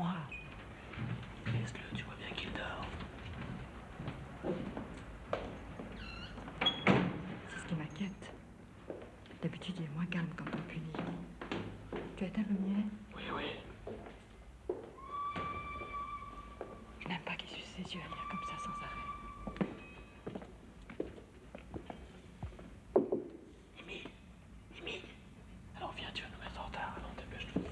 réponds-moi. Laisse-le, tu vois bien qu'il dort. C'est ce qui m'inquiète. D'habitude, il est moins calme quand on punit. Tu as éteint lumière Oui, oui. Je n'aime pas qu'il suce ses yeux à lire comme ça sans arrêt. Émile Émile Alors viens, tu vas nous mettre en retard. Allons, dépêche-toi.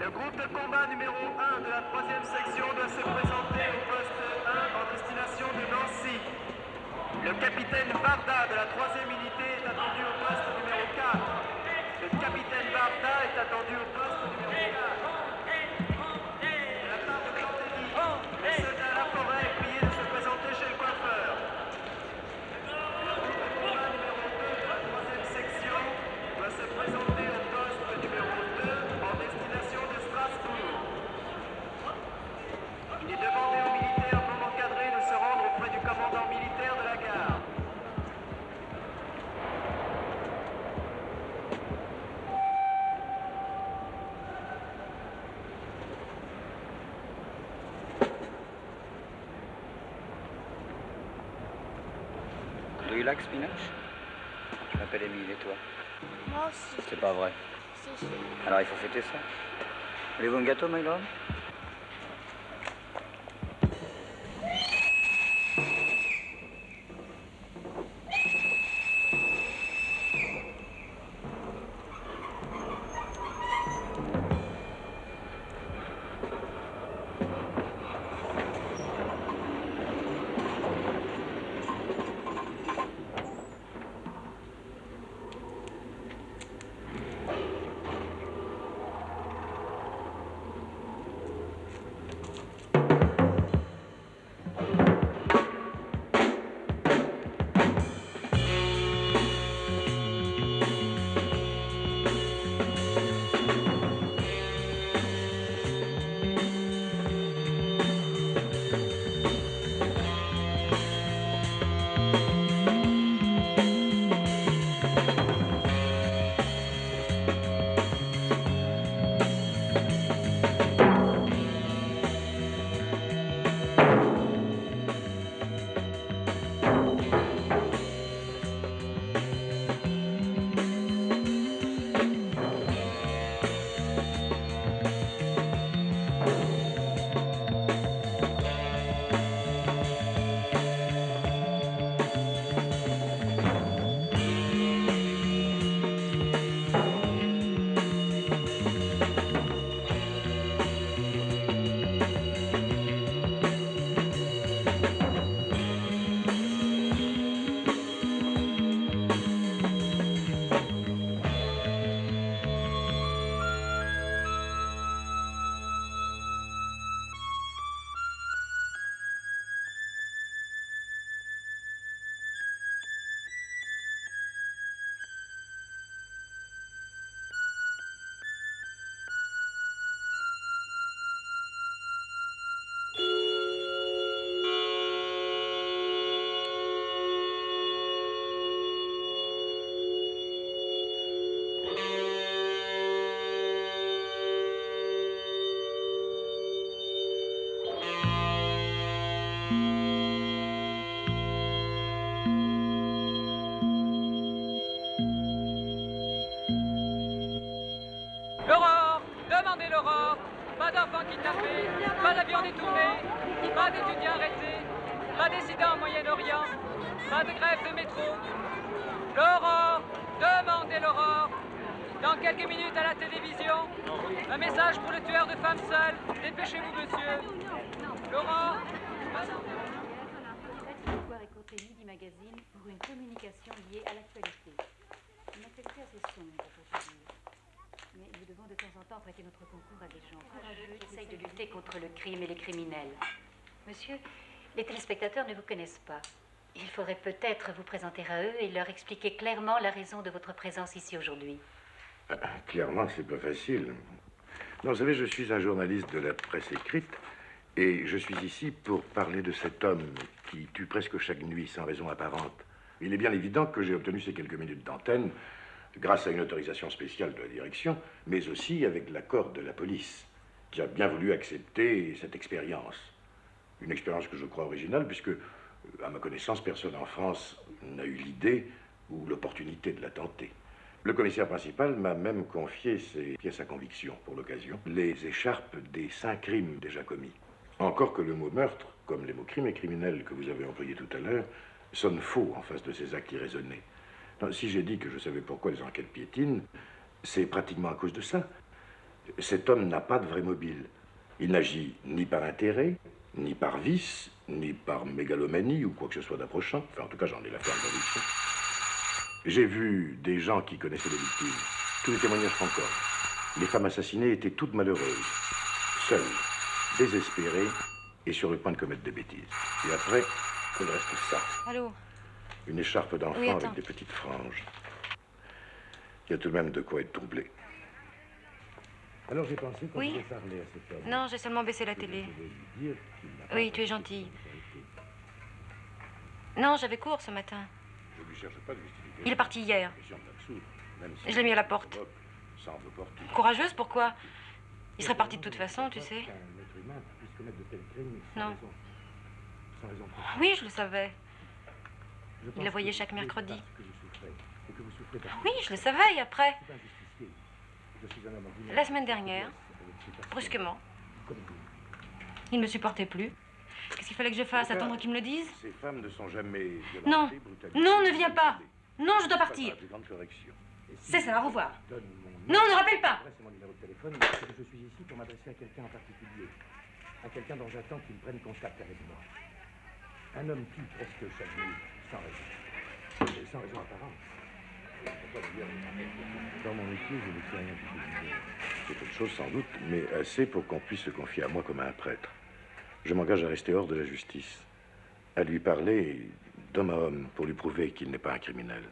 Le groupe de combat numéro 1 de la troisième section doit se présenter au poste 1 en destination de Nancy. Le capitaine Varda de la troisième unité est attendu au poste numéro 4. Le capitaine Varda est attendu au poste Do you like spinach Je m'appelle Émile et toi Moi aussi. C'est pas vrai. Si, si. Alors il faut fêter ça. Voulez-vous un gâteau, my lord pas d'étudiants arrêtés, pas d'incidents au Moyen-Orient, pas de grève de métro. L'aurore, demandez l'aurore. Dans quelques minutes à la télévision, un message pour le tueur de femmes seules. Dépêchez-vous, monsieur. L'aurore. Midi Magazine une à. Mais nous devons de temps en temps prêter notre concours à des gens courageux qui essayent de lutter contre le crime et les criminels. Monsieur, les téléspectateurs ne vous connaissent pas. Il faudrait peut-être vous présenter à eux et leur expliquer clairement la raison de votre présence ici aujourd'hui. Ah, Clairement, c'est pas facile. Vous savez, je suis un journaliste de la presse écrite et je suis ici pour parler de cet homme qui tue presque chaque nuit sans raison apparente. Il est bien évident que j'ai obtenu ces quelques minutes d'antenne grâce à une autorisation spéciale de la direction, mais aussi avec l'accord de la police, qui a bien voulu accepter cette expérience. Une expérience que je crois originale, puisque, à ma connaissance, personne en France n'a eu l'idée ou l'opportunité de la tenter. Le commissaire principal m'a même confié ses pièces à conviction pour l'occasion, les écharpes des cinq crimes déjà commis. Encore que le mot meurtre, comme les mots crime et criminel que vous avez employés tout à l'heure, sonne faux en face de ces actes irraisonnés. Si j'ai dit que je savais pourquoi les enquêtes piétinent, c'est pratiquement à cause de ça. Cet homme n'a pas de vrai mobile. Il n'agit ni par intérêt, ni par vice, ni par mégalomanie ou quoi que ce soit d'approchant. Enfin, en tout cas, j'en ai la ferme conviction. J'ai vu des gens qui connaissaient les victimes. Tous les témoignages concordent. Les femmes assassinées étaient toutes malheureuses, seules, désespérées et sur le point de commettre des bêtises. Et après, il reste ça. Allô? Une écharpe d'enfant Oui, avec des petites franges. Il y a tout de même de quoi être troublé. Alors j'ai pensé qu'on Oui. pouvait parler à cet homme. Non, j'ai seulement baissé la télé. Oui, tu es gentille. Non, j'avais cours ce matin. Je lui cherche pas de justification. Il est parti hier. Je l'ai mis à la porte. Courageuse, pourquoi? Il serait parti de toute façon, tu sais. Qu'un être humain puisse commettre de tels crimes sans Non. raison. Sans raison profonde. Oui, je le savais. Il la voyait que chaque mercredi. Oui, je le savais, et après. La semaine dernière, brusquement, comme vous. il ne me supportait plus. Qu'est-ce qu'il fallait que je fasse? Attendre qu'il me le dise? Ces femmes ne sont jamais Non. Non, ne viens pas. Non, je dois partir. C'est ça, au revoir. Non, ne rappelle pas. je suis ici pour m'adresser à quelqu'un en particulier. À quelqu'un dont j'attends qu'il prenne contact avec moi. Un homme tue presque chaque nuit, sans raison. Et sans raison apparente. Dans mon métier, je ne sais rien du tout. C'est autre chose sans doute, mais assez pour qu'on puisse se confier à moi comme à un prêtre. Je m'engage à rester hors de la justice, à lui parler d'homme à homme pour lui prouver qu'il n'est pas un criminel.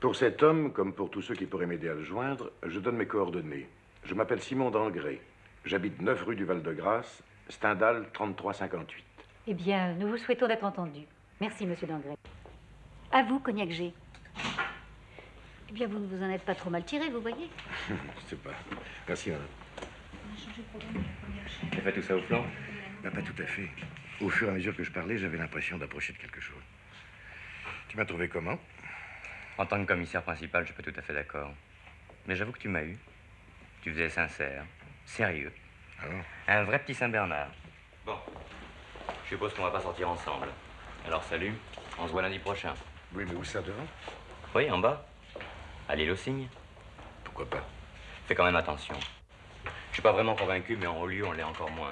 Pour cet homme, comme pour tous ceux qui pourraient m'aider à le joindre, je donne mes coordonnées. Je m'appelle Simon d'Angré. J'habite 9 rue du Val-de-Grâce, Stendhal 3358. Eh bien, nous vous souhaitons d'être entendus. Merci, monsieur Dangré. À vous, Cognac G. Eh bien, vous ne vous en êtes pas trop mal tiré, vous voyez. Je sais pas. Merci, madame. Tu fait tout ça au flanc? Bah, pas tout à fait. Au fur et à mesure que je parlais, j'avais l'impression d'approcher de quelque chose. Tu m'as trouvé comment? En tant que commissaire principal, je suis pas tout à fait d'accord. Mais j'avoue que tu m'as eu. Tu faisais sincère, sérieux. Alors? Un vrai petit Saint-Bernard. Bon. Je suppose qu'on va pas sortir ensemble. Alors salut, on se voit lundi prochain. Oui, mais où ça devant? Oui, en bas. À l'île aux cygnes. Pourquoi pas? Fais quand même attention. Je suis pas vraiment convaincu, mais en haut lieu, on l'est encore moins.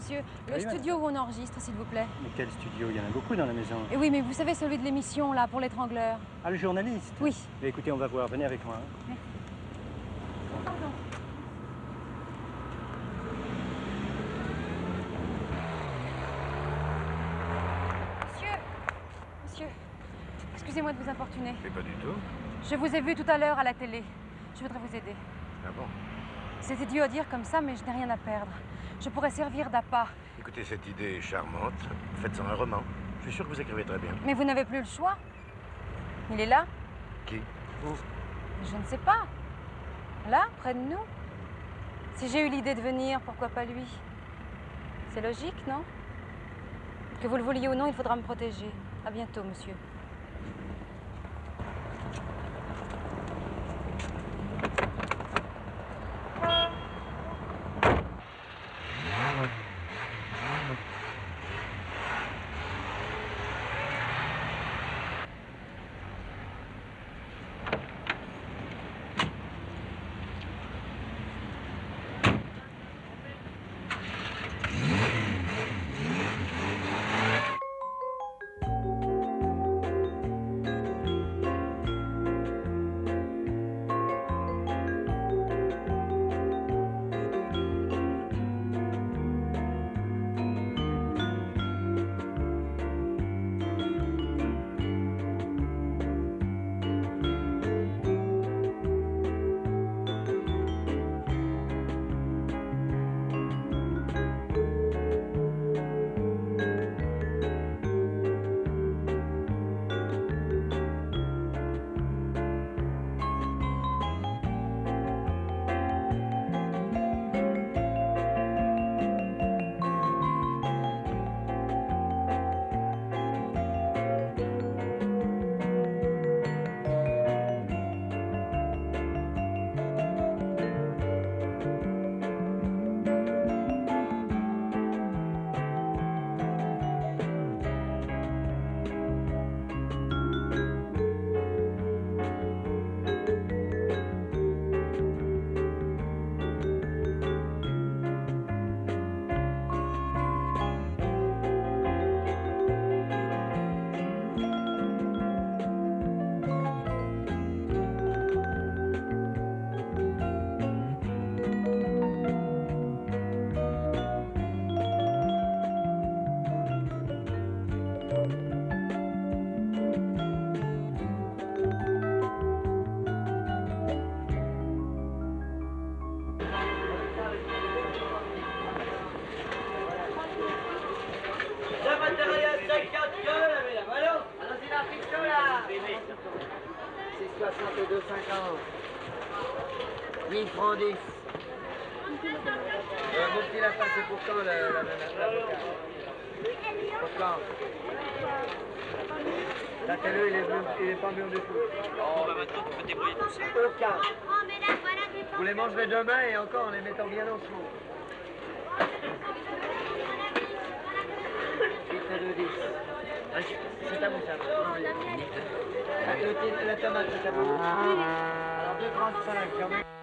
Monsieur. Le Oui, studio où on enregistre, s'il vous plaît. Mais quel studio? Il y en a beaucoup dans la maison. Et oui, mais vous savez, celui de l'émission, là, pour l'étrangleur. Ah, le journaliste? Oui. Mais écoutez, on va voir. Venez avec moi. hein. Monsieur Monsieur, excusez-moi de vous importuner. Mais pas du tout. Je vous ai vu tout à l'heure à la télé. Je voudrais vous aider. Ah bon? C'est idiot à dire comme ça, mais je n'ai rien à perdre. Je pourrais servir d'appât. Écoutez, cette idée est charmante. Faites-en un roman. Je suis sûr que vous écrivez très bien. Mais vous n'avez plus le choix. Il est là Qui? Je ne sais pas. Là, près de nous. Si j'ai eu l'idée de venir, pourquoi pas lui? C'est logique, non? Que vous le vouliez ou non, il faudra me protéger. À bientôt, monsieur. Sachez-le, il est, il est pas mûr du tout. Oh, bah maintenant, tu peux débrouiller tout seul. Aucun. Vous les mangerez demain et encore en les mettant bien chaud. 8 et 2, 10. Ah, C'est à vous ça. Ah, la tomate, c'est à vous. Alors 2,35.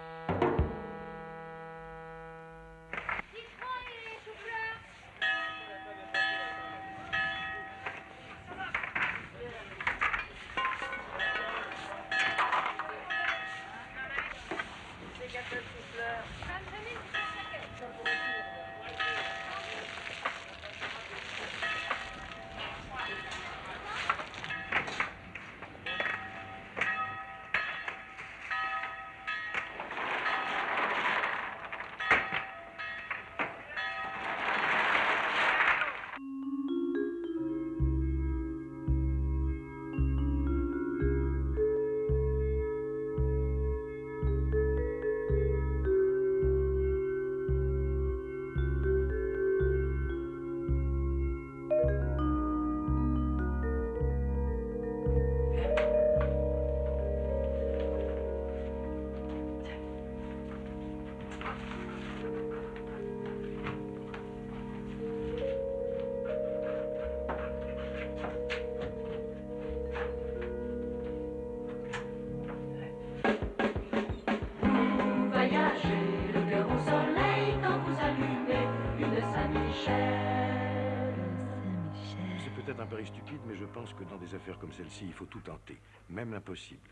Mais je pense que dans des affaires comme celle-ci, il faut tout tenter, même l'impossible.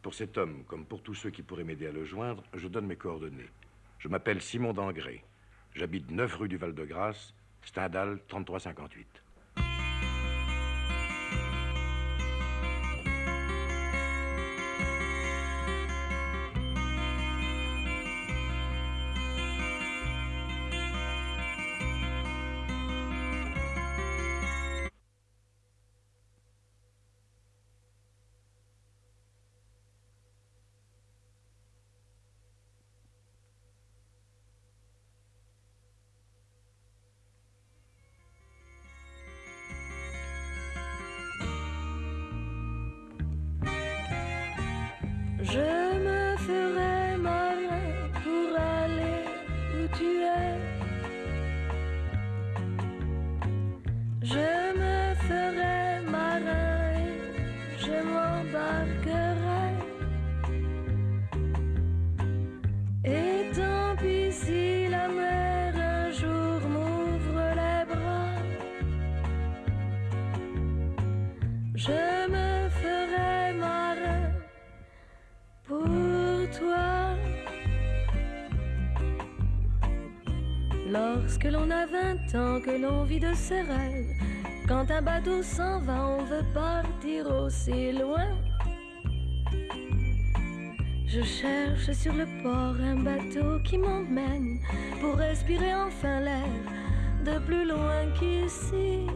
Pour cet homme, comme pour tous ceux qui pourraient m'aider à le joindre, je donne mes coordonnées. Je m'appelle Simon Dangré. J'habite 9 rue du Val-de-Grâce, Stendhal 3358. Ans, que l'on vit de ses rêves, quand un bateau s'en va, on veut partir aussi loin. Je cherche sur le port un bateau qui m'emmène pour respirer enfin l'air de plus loin qu'ici.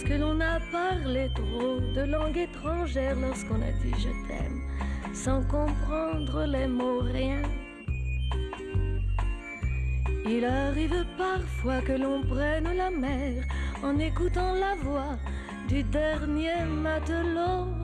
Lorsque l'on a parlé trop de langue étrangère, lorsqu'on a dit je t'aime, sans comprendre les mots, rien. Il arrive parfois que l'on prenne la mer en écoutant la voix du dernier matelot.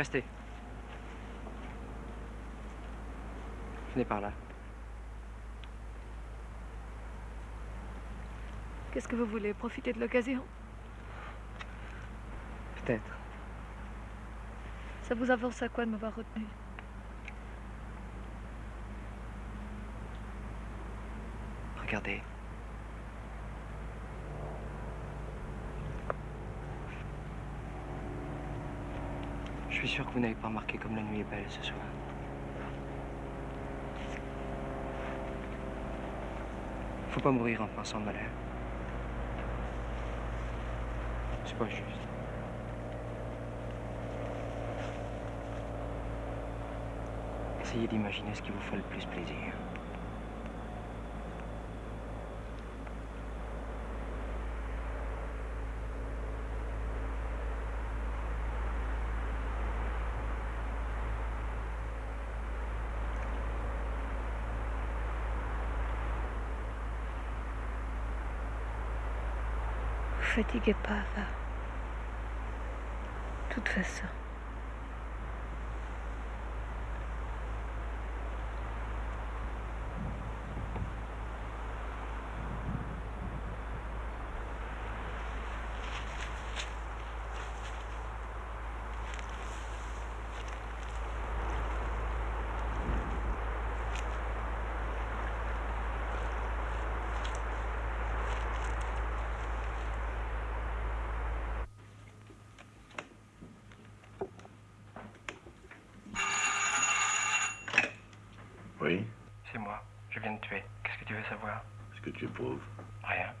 Restez. Venez par là. Qu'est-ce que vous voulez Profiter de l'occasion? Peut-être. Ça vous avance à quoi de m'avoir retenu? Regardez. Suis sûr que vous n'avez pas remarqué comme la nuit est belle ce soir. Faut pas mourir en pensant malheur. C'est pas juste. Essayez d'imaginer ce qui vous fait le plus plaisir. Fatiguez pas, va. De toute façon. Oui C'est moi. Je viens de tuer. Qu'est-ce que tu veux savoir Tu éprouves. Rien.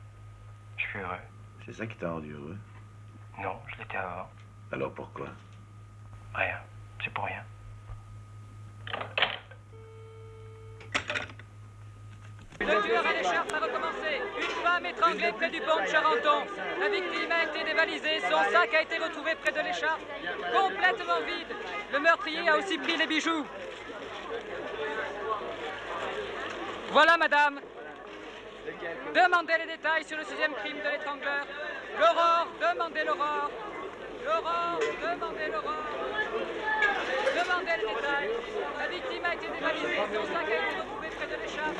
Je suis heureux. C'est ça qui t'a rendu heureux? Non, je l'étais avant. Alors pourquoi? Rien. C'est pour rien. Le tueur à l'écharpe a recommencé. Une femme étranglée près du pont de Charenton. La victime a été dévalisée. Son sac a été retrouvé près de l'écharpe, complètement vide. Le meurtrier a aussi pris les bijoux. Voilà, madame. Demandez les détails sur le sixième crime de l'étrangleur. L'aurore, demandez l'aurore. L'aurore, demandez l'aurore. Demandez les détails. La victime a été dévalisée. Son sac a été retrouvé près de l'écharpe.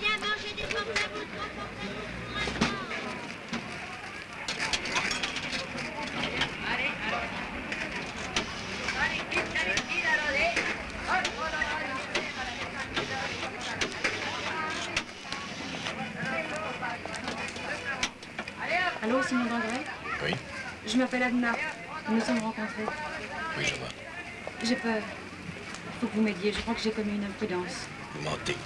Viens manger des portables, trois portables. Allô, Simon Dangret Oui. Je m'appelle Adna. Nous nous sommes rencontrés. Oui, je vois. J'ai peur. Faut que vous m'aidiez. Je crois que j'ai commis une imprudence. Vous mentez.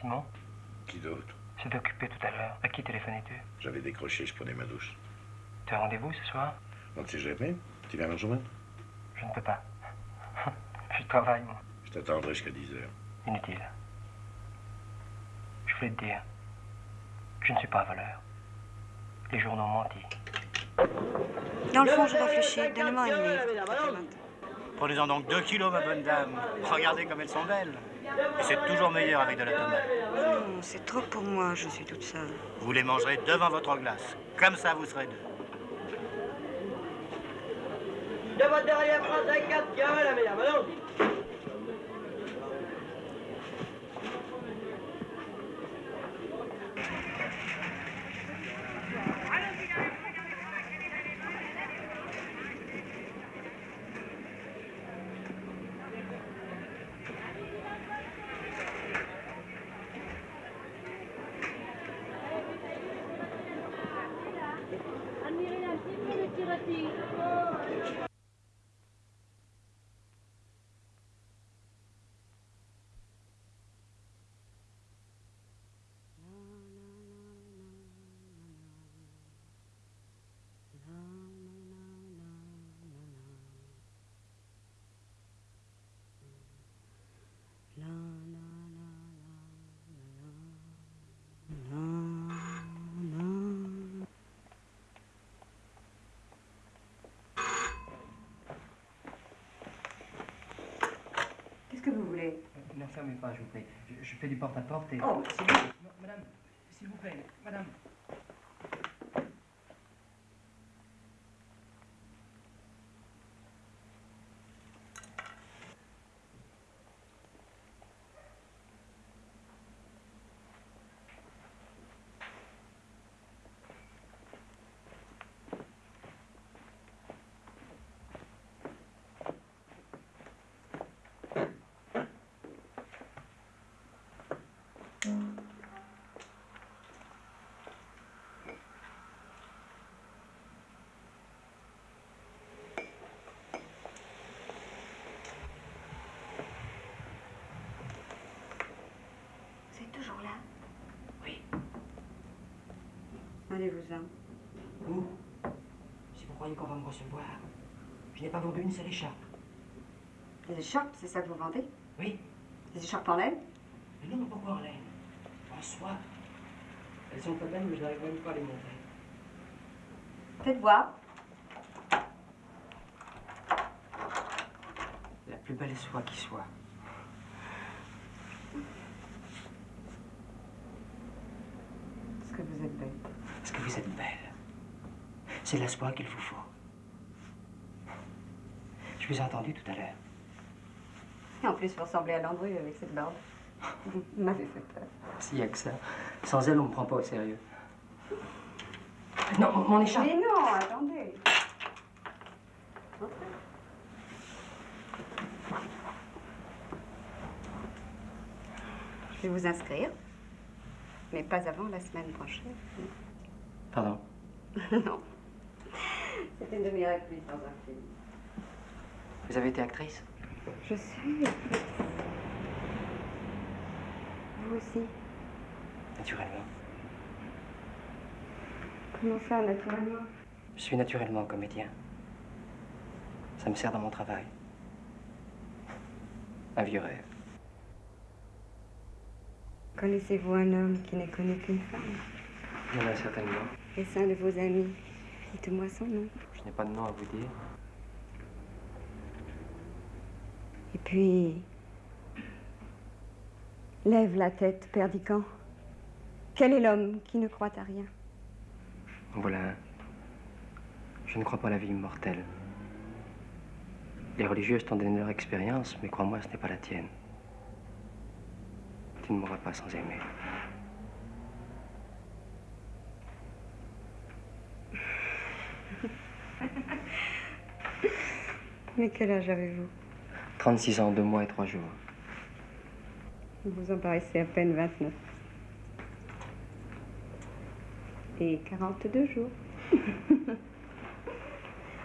Simon Qui C'est occupé tout à l'heure. À qui téléphonais-tu? J'avais décroché, je prenais ma douche. Tu as rendez-vous ce soir? On ne sait jamais. Tu viens me rejoindre? Je ne peux pas. Je travaille, moi. Je t'attendrai jusqu'à 10 heures. Inutile. Je voulais te dire. Je ne suis pas voleur. Les journaux ont menti. Dans le fond, je réfléchis. Donnez-moi une livre. Prenez-en donc deux kilos, ma bonne dame. Regardez comme elles sont belles. Et c'est toujours meilleur avec de la tomate. Non, c'est trop pour moi, je suis toute seule. Vous les mangerez devant votre glace. Comme ça, vous serez deux. De votre derrière France 4 qui avale la mesdames, allons-y. Voulez Ne fermez pas, je vous prie. Je, je fais du porte-à-porte et... Oh, s'il vous plaît. Non, madame, s'il vous plaît, madame. C'est toujours là Oui. Allez-vous-en. Si vous croyez qu'on va me recevoir, je n'ai pas vendu une seule écharpe. Des écharpes, c'est ça que vous vendez? Oui. Des écharpes en laine? Mais non, mais pourquoi en laine? En soie. Elles sont pas belles, mais je n'arrive même pas à les montrer. Faites voir. La plus belle soie qui soit. Est-ce que vous êtes bête Parce que vous êtes belle. C'est la soie qu'il vous faut. Je vous ai entendu tout à l'heure. Et en plus, vous ressemblez à Landru avec cette barbe. Vous m'avez fait peur. S'il y a que ça. Sans elle, on me prend pas au sérieux. Non, mon- mon écharpe. Mais non, attendez. Je vais vous inscrire, mais pas avant la semaine prochaine. Pardon? non. C'est une demi-heure plus dans un film. Vous avez été actrice? Je suis. Vous aussi? Naturellement. Comment ça, naturellement? Je suis naturellement comédien. Ça me sert dans mon travail. Un vieux rêve. Connaissez-vous un homme qui n'est connu qu'une femme? Il y en a certainement. Est-ce un de vos amis Dites-moi son nom. Je n'ai pas de nom à vous dire. Et puis. Lève la tête, Perdican. Quel est l'homme qui ne croit à rien? En voilà un. Je ne crois pas à la vie immortelle. Les religieuses t'ont donné leur expérience, mais crois-moi, ce n'est pas la tienne. Tu ne mourras pas sans aimer. Mais quel âge avez-vous 36 ans, 2 mois et 3 jours. Vous en paraissez à peine 29. Et 42 jours.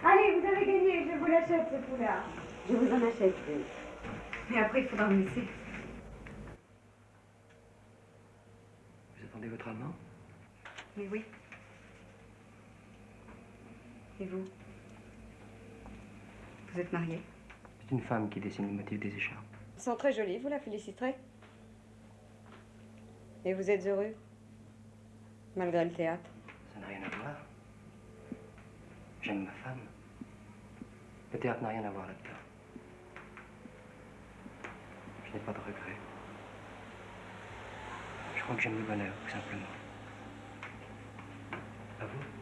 Allez, vous avez gagné, je vous l'achète ce foulard. Je vous en achète. oui. Mais après, il faudra me laisser. Vous attendez votre amant? Mais oui. Et vous Vous êtes marié C'est une femme qui dessine le motif des écharpes. Ils sont très jolis, vous la féliciterez. Et vous êtes heureux Malgré le théâtre Ça n'a rien à voir. J'aime ma femme. Le théâtre n'a rien à voir là-dedans. Je n'ai pas de regrets. Je crois que j'aime le bonheur, tout simplement. À vous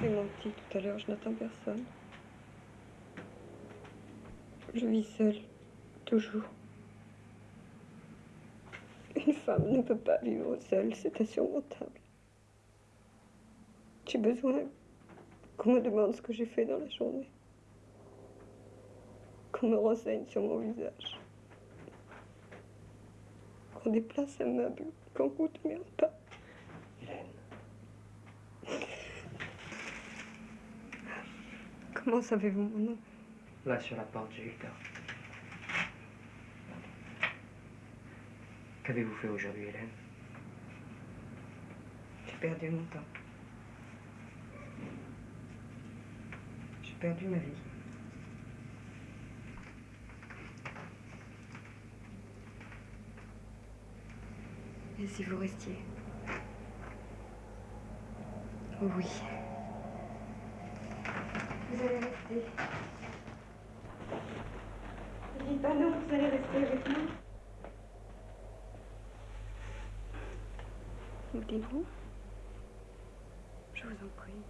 J'ai menti tout à l'heure, je n'attends personne. Je vis seule, toujours. Une femme ne peut pas vivre seule, c'est insurmontable. J'ai besoin qu'on me demande ce que j'ai fait dans la journée. Qu'on me renseigne sur mon visage. Qu'on déplace un meuble, qu'on goûte mes repas. Comment savez-vous mon nom? Là, sur la porte, j'ai eu le temps. Qu'avez-vous fait aujourd'hui, Hélène? J'ai perdu mon temps. J'ai perdu ma vie. Et si vous restiez? Oui. Vous allez rester. Pas non, vous allez rester avec nous? Vous dites-vous? Je vous en prie.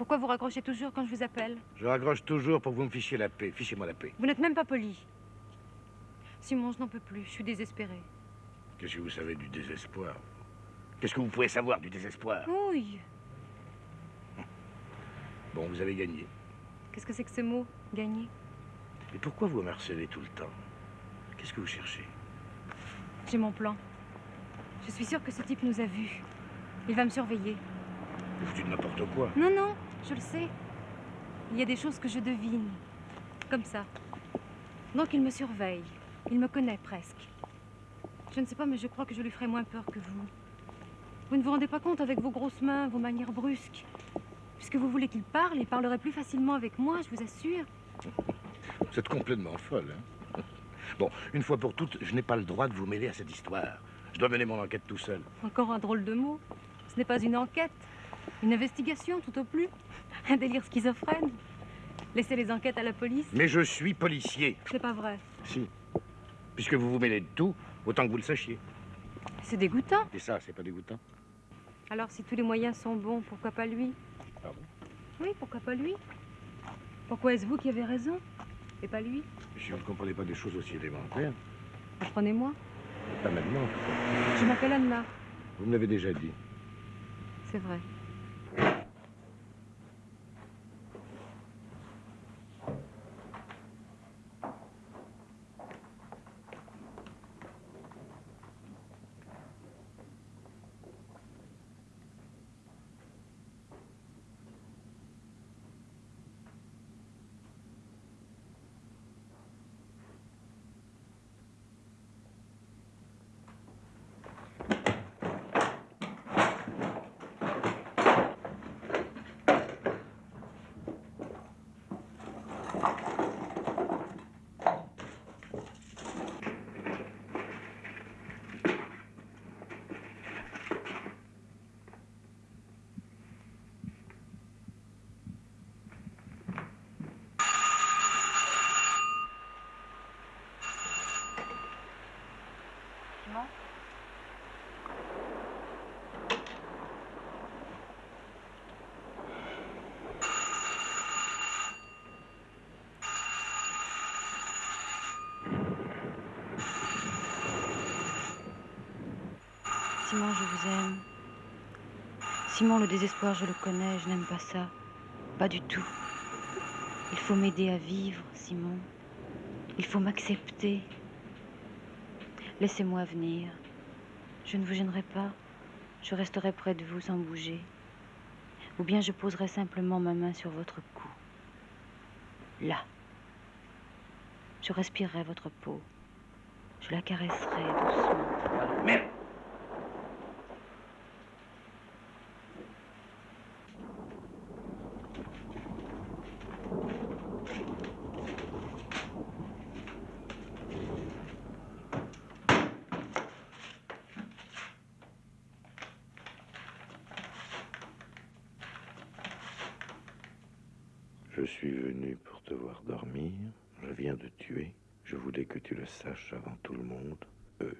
Pourquoi vous raccrochez toujours quand je vous appelle Je raccroche toujours pour que vous me fichiez la paix. Fichez-moi la paix. Vous n'êtes même pas poli. Simon, je n'en peux plus. Je suis désespérée. Qu'est-ce que vous savez du désespoir Qu'est-ce que vous pouvez savoir du désespoir Oui. Bon, vous avez gagné. Qu'est-ce que c'est que ce mot Gagner? Mais pourquoi vous me harcelez tout le temps? Qu'est-ce que vous cherchez? J'ai mon plan. Je suis sûre que ce type nous a vus. Il va me surveiller. Vous de n'importe quoi. Non, non, je le sais. Il y a des choses que je devine. Comme ça. Donc il me surveille. Il me connaît presque. Je ne sais pas, mais je crois que je lui ferai moins peur que vous. Vous ne vous rendez pas compte avec vos grosses mains, vos manières brusques. Puisque vous voulez qu'il parle, il parlerait plus facilement avec moi, je vous assure. Vous êtes complètement folle, hein Bon, une fois pour toutes, je n'ai pas le droit de vous mêler à cette histoire. Je dois mener mon enquête tout seul. Encore un drôle de mot. Ce n'est pas une enquête, une investigation tout au plus. Un délire schizophrène. Laissez les enquêtes à la police. Mais je suis policier. C'est pas vrai. Si. Puisque vous vous mêlez de tout, autant que vous le sachiez. C'est dégoûtant. Et ça, c'est pas dégoûtant Alors, si tous les moyens sont bons, pourquoi pas lui? Pardon? Oui, pourquoi pas lui? Pourquoi est-ce vous qui avez raison et pas lui? Si vous ne comprenez pas des choses aussi élémentaires, Apprenez-moi. pas maintenant. Je m'appelle Anna. Vous me l'avez déjà dit. C'est vrai. Simon Simon, je vous aime. Simon, le désespoir, je le connais, je n'aime pas ça. Pas du tout. Il faut m'aider à vivre, Simon. Il faut m'accepter. Laissez-moi venir. Je ne vous gênerai pas. Je resterai près de vous sans bouger. Ou bien je poserai simplement ma main sur votre cou. Là. Je respirerai votre peau. Je la caresserai doucement Je suis venu pour te voir dormir. Je viens de tuer. Je voulais que tu le saches avant tout le monde. Eux.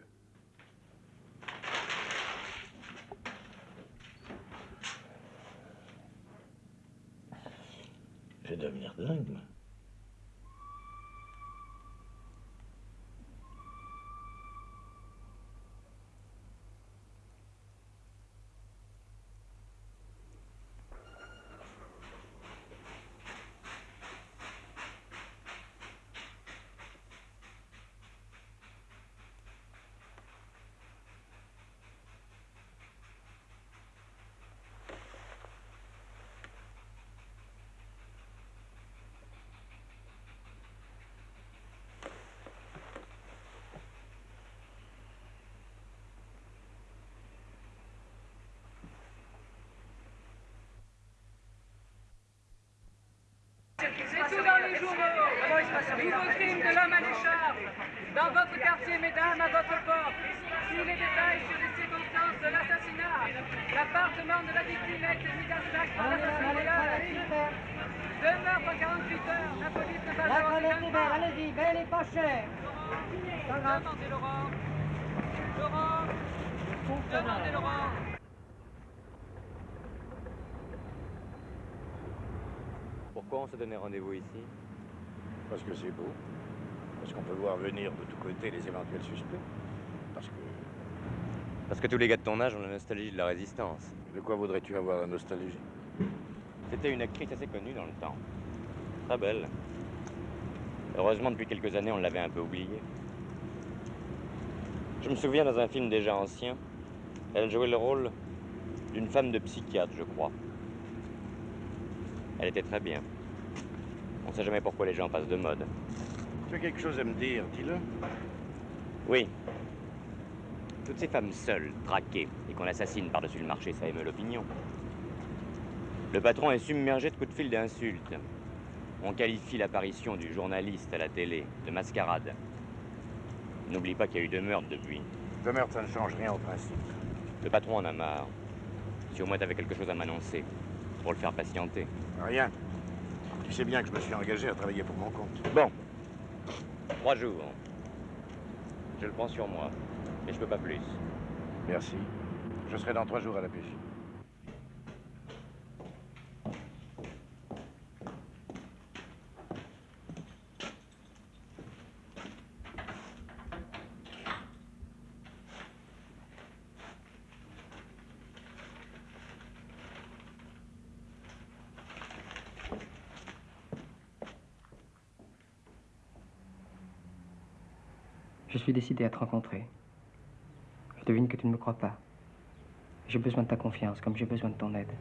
Je vais devenir dingue, moi. C'est tout dans les journaux. Nouveau crime de l'homme à l'écharpe. Dans votre quartier, mesdames, à votre porte. Tous les détails sur les circonstances de l'assassinat. L'appartement de la victime a été mis à sac par l'assassin. Deux meurtres en 48 heures. La police ne va La pas belle, allez-y, belle et pas chère. Demandez Laurent. Laurent. Demandez Laurent. Pourquoi on s'est donné rendez-vous ici? Parce que c'est beau. Parce qu'on peut voir venir de tous côtés les éventuels suspects. Parce que. Parce que tous les gars de ton âge ont la nostalgie de la résistance. De quoi voudrais-tu avoir la nostalgie? C'était une actrice assez connue dans le temps. Très belle. Heureusement, depuis quelques années, on l'avait un peu oubliée. Je me souviens dans un film déjà ancien, elle jouait le rôle d'une femme de psychiatre, je crois. Elle était très bien. On sait jamais pourquoi les gens passent de mode. Tu as quelque chose à me dire, dis-le. Oui. Toutes ces femmes seules, traquées, et qu'on assassine par-dessus le marché, ça émeut l'opinion. Le patron est submergé de coups de fil d'insultes. On qualifie l'apparition du journaliste à la télé de mascarade. N'oublie pas qu'il y a eu deux meurtres depuis. Deux meurtres, ça ne change rien au principe. Le patron en a marre. Si au moins t'avais quelque chose à m'annoncer, pour le faire patienter. Rien. Tu sais bien que je me suis engagé à travailler pour mon compte. Bon. Trois jours. Je le prends sur moi. Mais je peux pas plus. Merci. Je serai dans trois jours à la pêche. Décidé à te rencontrer. Je devine que tu ne me crois pas. J'ai besoin de ta confiance comme j'ai besoin de ton aide.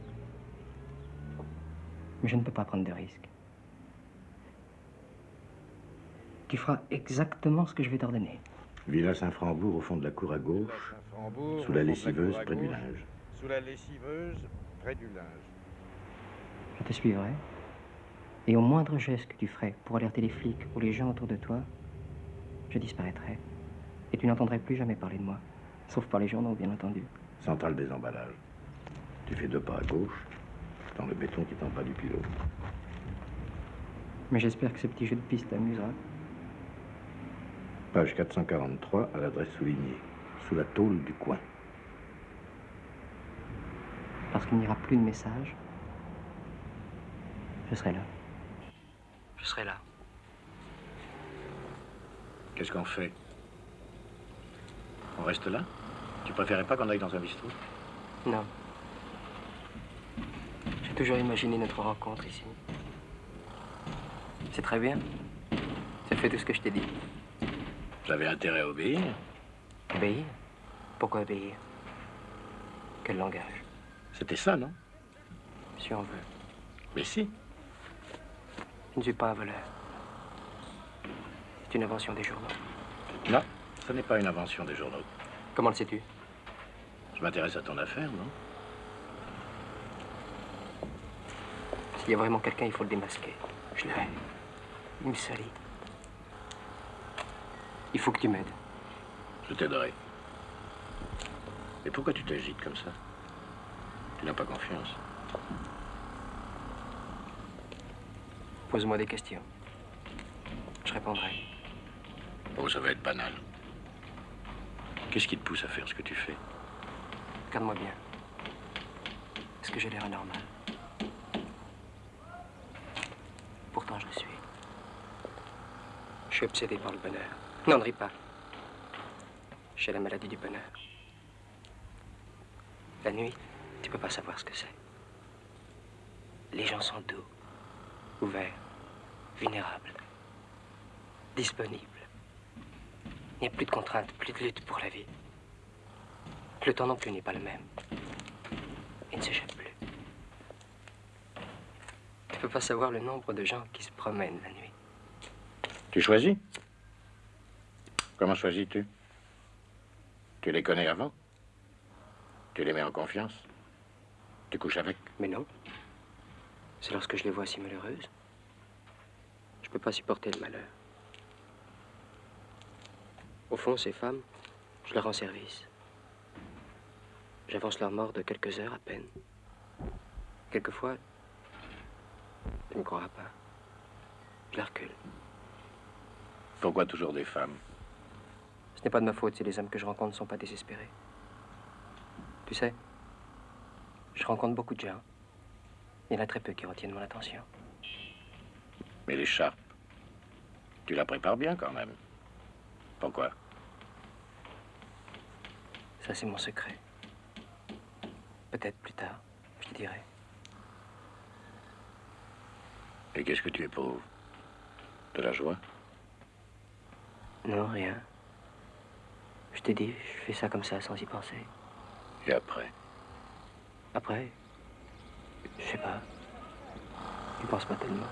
Mais je ne peux pas prendre de risques. Tu feras exactement ce que je vais t'ordonner. Villa Saint-Frambourg au fond de la cour à gauche, sous la lessiveuse près du linge. Sous la lessiveuse, près du linge. Je te suivrai. Et au moindre geste que tu ferais pour alerter les flics ou les gens autour de toi, je disparaîtrai. Et tu n'entendrais plus jamais parler de moi. Sauf par les journaux, bien entendu. Centrale des emballages. Tu fais deux pas à gauche, dans le béton qui tend pas du pilote. Mais j'espère que ce petit jeu de piste t'amusera. Page 443 à l'adresse soulignée, sous la tôle du coin. Parce qu'il n'y aura plus de message, je serai là. Je serai là. Qu'est-ce qu'on fait? On reste là Tu préférais pas qu'on aille dans un bistrot Non. J'ai toujours imaginé notre rencontre ici. C'est très bien. Ça fait tout ce que je t'ai dit. J'avais intérêt à obéir. Obéir? Pourquoi obéir? Quel langage? C'était ça, non? Si on veut. Mais si. Je ne suis pas un voleur. C'est une invention des journaux. Non, ce n'est pas une invention des journaux. Comment le sais-tu? Je m'intéresse à ton affaire, non? S'il y a vraiment quelqu'un, il faut le démasquer. Je le hais. Il me salit. Il faut que tu m'aides. Je t'aiderai. Et pourquoi tu t'agites comme ça? Tu n'as pas confiance. Pose-moi des questions. Je répondrai. Oh, ça va être banal. Qu'est-ce qui te pousse à faire ce que tu fais Regarde-moi bien. Est-ce que j'ai l'air anormal Pourtant, je le suis. Je suis obsédé par le bonheur. Non, ne ris pas. J'ai la maladie du bonheur. La nuit, tu peux pas savoir ce que c'est. Les gens sont doux, ouverts, vulnérables, disponibles. Il n'y a plus de contraintes, plus de lutte pour la vie. Le temps non plus n'est pas le même. Il ne s'échappe plus. Tu peux pas savoir le nombre de gens qui se promènent la nuit. Tu choisis? Comment choisis-tu? Tu les connais avant? Tu les mets en confiance? Tu couches avec? Mais non. C'est lorsque je les vois si malheureuses. Je peux pas supporter le malheur. Au fond, ces femmes, je leur rends service. J'avance leur mort de quelques heures à peine. Quelquefois, tu ne me croiras pas. Je la recule. Pourquoi toujours des femmes? Ce n'est pas de ma faute si les hommes que je rencontre ne sont pas désespérés. Tu sais, je rencontre beaucoup de gens. Il y en a très peu qui retiennent mon attention. Mais l'écharpe, tu la prépares bien quand même. Pourquoi? Ça, c'est mon secret. Peut-être plus tard, je te dirai. Et qu'est-ce que tu éprouves? De la joie? Non, rien. Je t'ai dit, je fais ça comme ça, sans y penser. Et après? Après, je sais pas. Je pense pas tellement.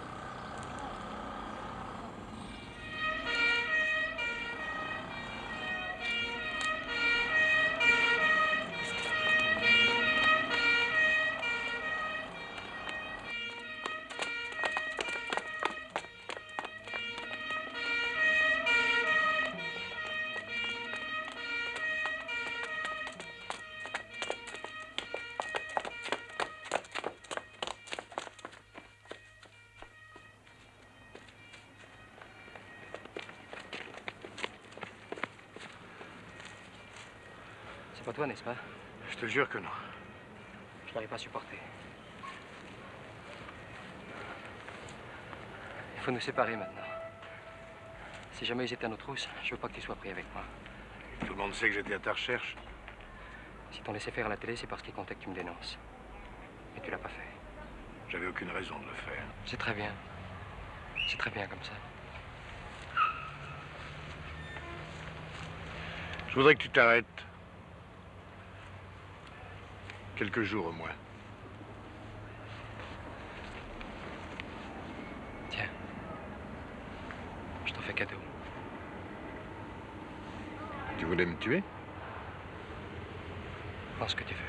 Pas toi, n'est-ce pas Je te jure que non. Je n'arrive pas à supporter. Il faut nous séparer maintenant. Si jamais ils étaient à nos trousses, je veux pas que tu sois pris avec moi. Tout le monde sait que j'étais à ta recherche. Si t'en laissé faire à la télé, c'est parce qu'ils comptaient que tu me dénonces. Mais tu l'as pas fait. J'avais aucune raison de le faire. C'est très bien. C'est très bien comme ça. Je voudrais que tu t'arrêtes. Quelques jours au moins. Tiens. Je t'en fais cadeau. Tu voulais me tuer? Pense ce que tu veux.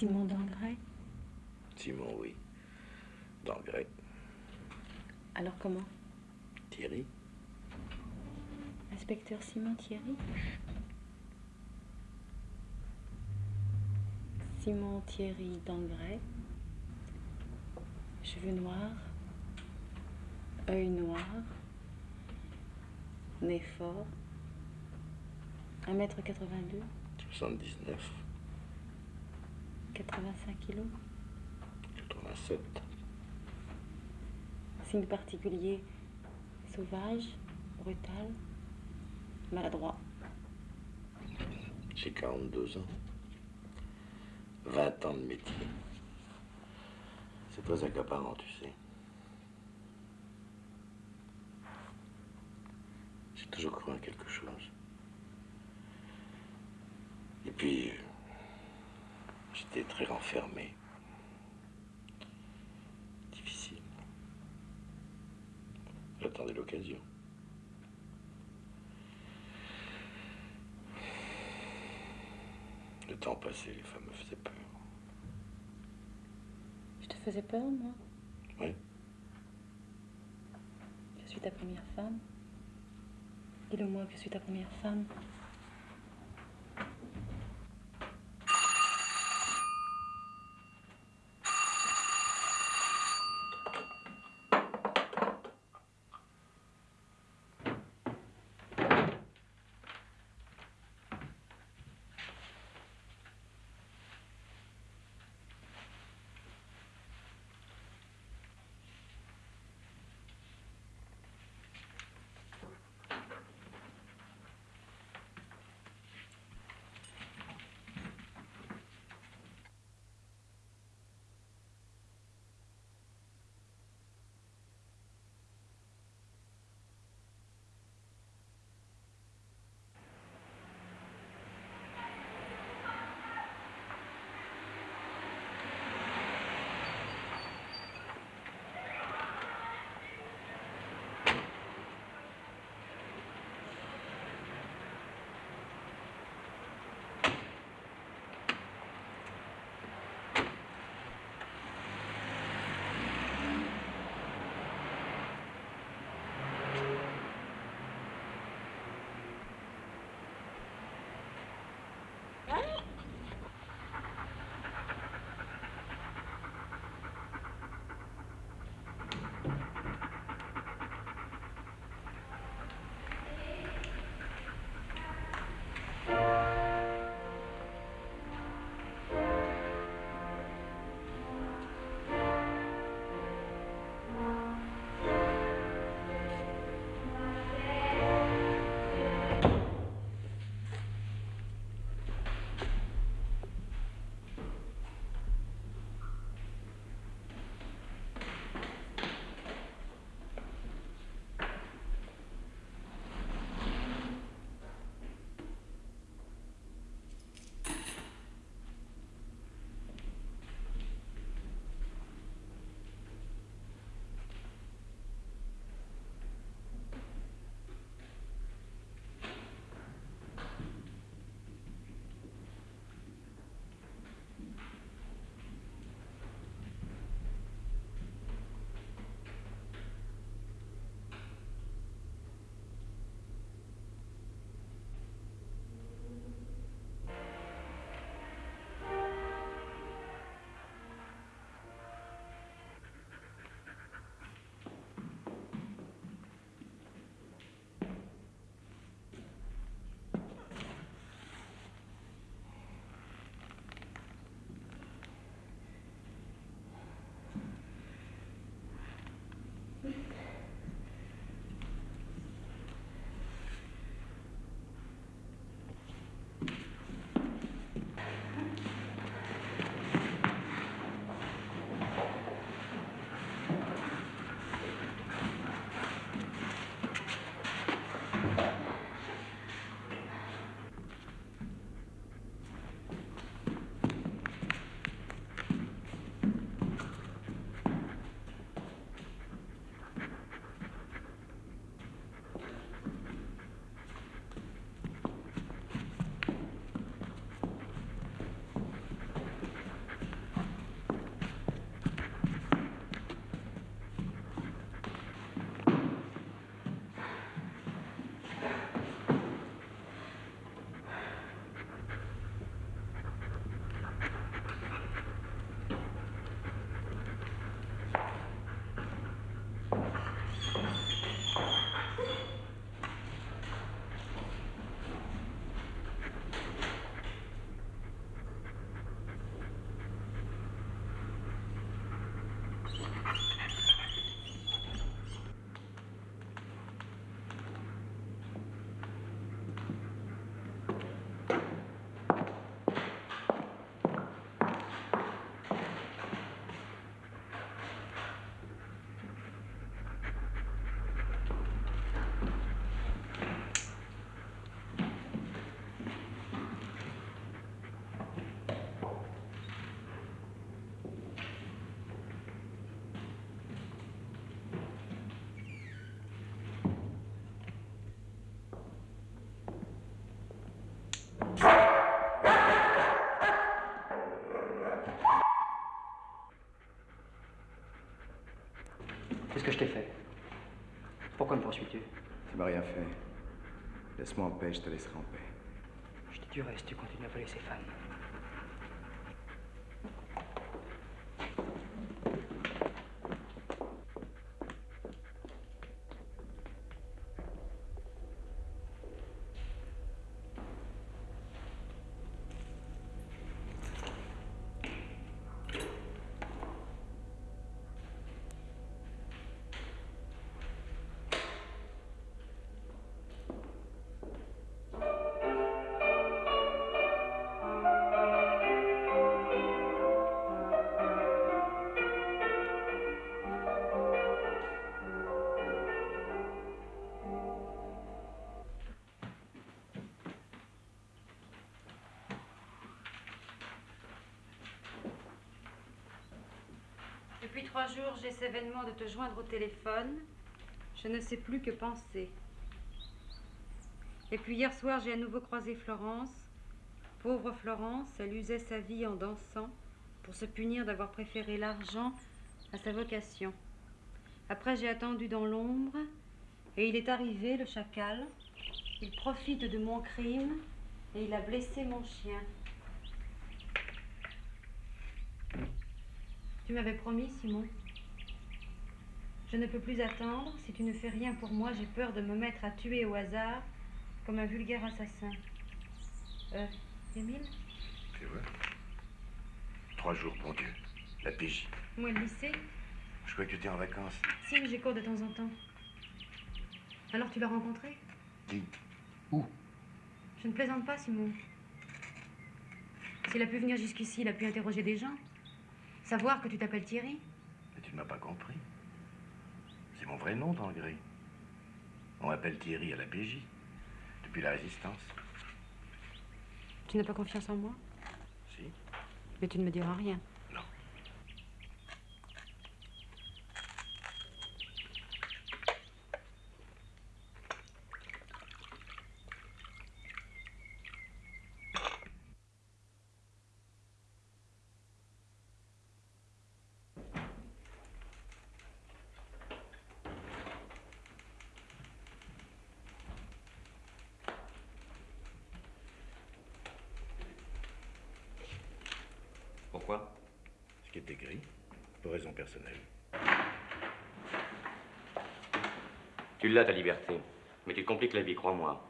Simon Dangray Simon, oui. D'engrais. Alors comment? Thierry Inspecteur Simon Thierry Simon Thierry Dangray. Cheveux noirs. œil noir. Nez fort. 1m82. 79, 85 kilos. 87. Signe particulier sauvage, brutal, maladroit. J'ai 42 ans. 20 ans de métier. C'est très accaparant, tu sais. J'ai toujours cru en quelque chose. Et puis, euh, renfermé. Difficile. J'attendais l'occasion. Le temps passé, les femmes me faisaient peur. Je te faisais peur, moi? Oui. Je suis ta première femme. Dis-le-moi que je suis ta première femme. T'ai fait Pourquoi me poursuis-tu? Tu m'as rien fait. Laisse-moi en paix, je te laisserai en paix. Je dis du reste, tu continues à voler ces femmes. Trois jours, j'ai ce événement de te joindre au téléphone. Je ne sais plus que penser. Et puis hier soir, j'ai à nouveau croisé Florence. Pauvre Florence, elle usait sa vie en dansant pour se punir d'avoir préféré l'argent à sa vocation. Après, j'ai attendu dans l'ombre et il est arrivé, le chacal. Il profite de mon crime et il a blessé mon chien. Tu m'avais promis, Simon. Je ne peux plus attendre. Si tu ne fais rien pour moi, j'ai peur de me mettre à tuer au hasard comme un vulgaire assassin. Euh, Émile C'est vrai Trois jours, bon Dieu. La PJ. Moi, le lycée Je crois que tu étais en vacances. Si, mais j'ai cours de temps en temps. Alors tu l'as rencontré? Qui? Où? Je ne plaisante pas, Simon. S'il a pu venir jusqu'ici, il a pu interroger des gens. Savoir que tu t'appelles Thierry. Mais tu ne m'as pas compris. C'est mon vrai nom dans le gré. On m'appelle Thierry à la PJ. Depuis la résistance. Tu n'as pas confiance en moi? Si. Mais tu ne me diras rien. Non. Pourquoi Ce qui est écrit, pour raison personnelle. Tu l'as, ta liberté. Mais tu te compliques la vie, crois-moi.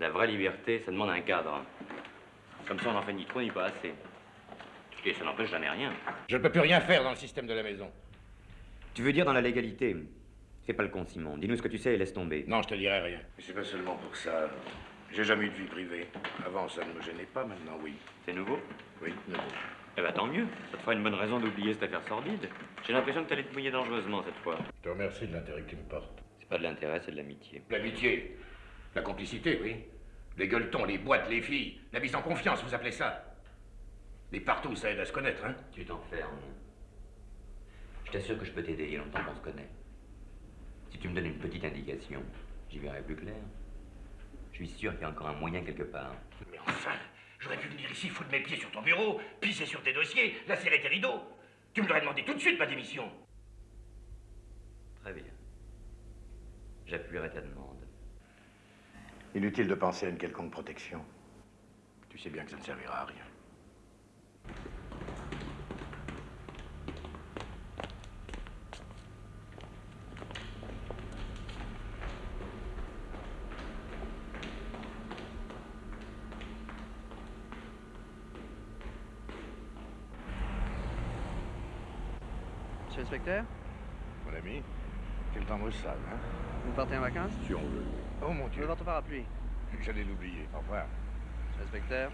La vraie liberté, ça demande un cadre. Comme ça, on n'en fait ni trop ni pas assez. Et ça n'empêche jamais rien. Je ne peux plus rien faire dans le système de la maison. Tu veux dire dans la légalité Fais pas le con, Simon. Dis-nous ce que tu sais et laisse tomber. Non, je te dirai rien. Mais c'est pas seulement pour ça. J'ai jamais eu de vie privée. Avant, ça ne me gênait pas, maintenant, oui. C'est nouveau Oui, nouveau. Eh ben tant mieux. Ça te fera une bonne raison d'oublier cette affaire sordide. J'ai l'impression que t'allais te mouiller dangereusement cette fois. Je te remercie de l'intérêt que tu me portes. C'est pas de l'intérêt, c'est de l'amitié. L'amitié. La complicité, oui. Les gueuletons, les boîtes, les filles. La mise en confiance, vous appelez ça Les partout, ça aide à se connaître, hein Tu t'enfermes. Je t'assure que je peux t'aider, il y a longtemps qu'on se connaît. Si tu me donnes une petite indication, j'y verrai plus clair. Je suis sûr qu'il y a encore un moyen quelque part. Mais enfin, j'aurais pu venir ici foutre mes pieds sur ton bureau, pisser sur tes dossiers, lacérer tes rideaux. Tu me l'aurais demandé tout de suite, ma démission. Très bien. J'appuierai ta demande. Inutile de penser à une quelconque protection. Tu sais bien que ça ne servira à rien. Monsieur l'inspecteur, Mon ami, quel temps maussade, hein? Vous partez en vacances? Si on veut. Oh mon Dieu. veux votre parapluie. J'allais l'oublier. Au revoir. Monsieur l'inspecteur.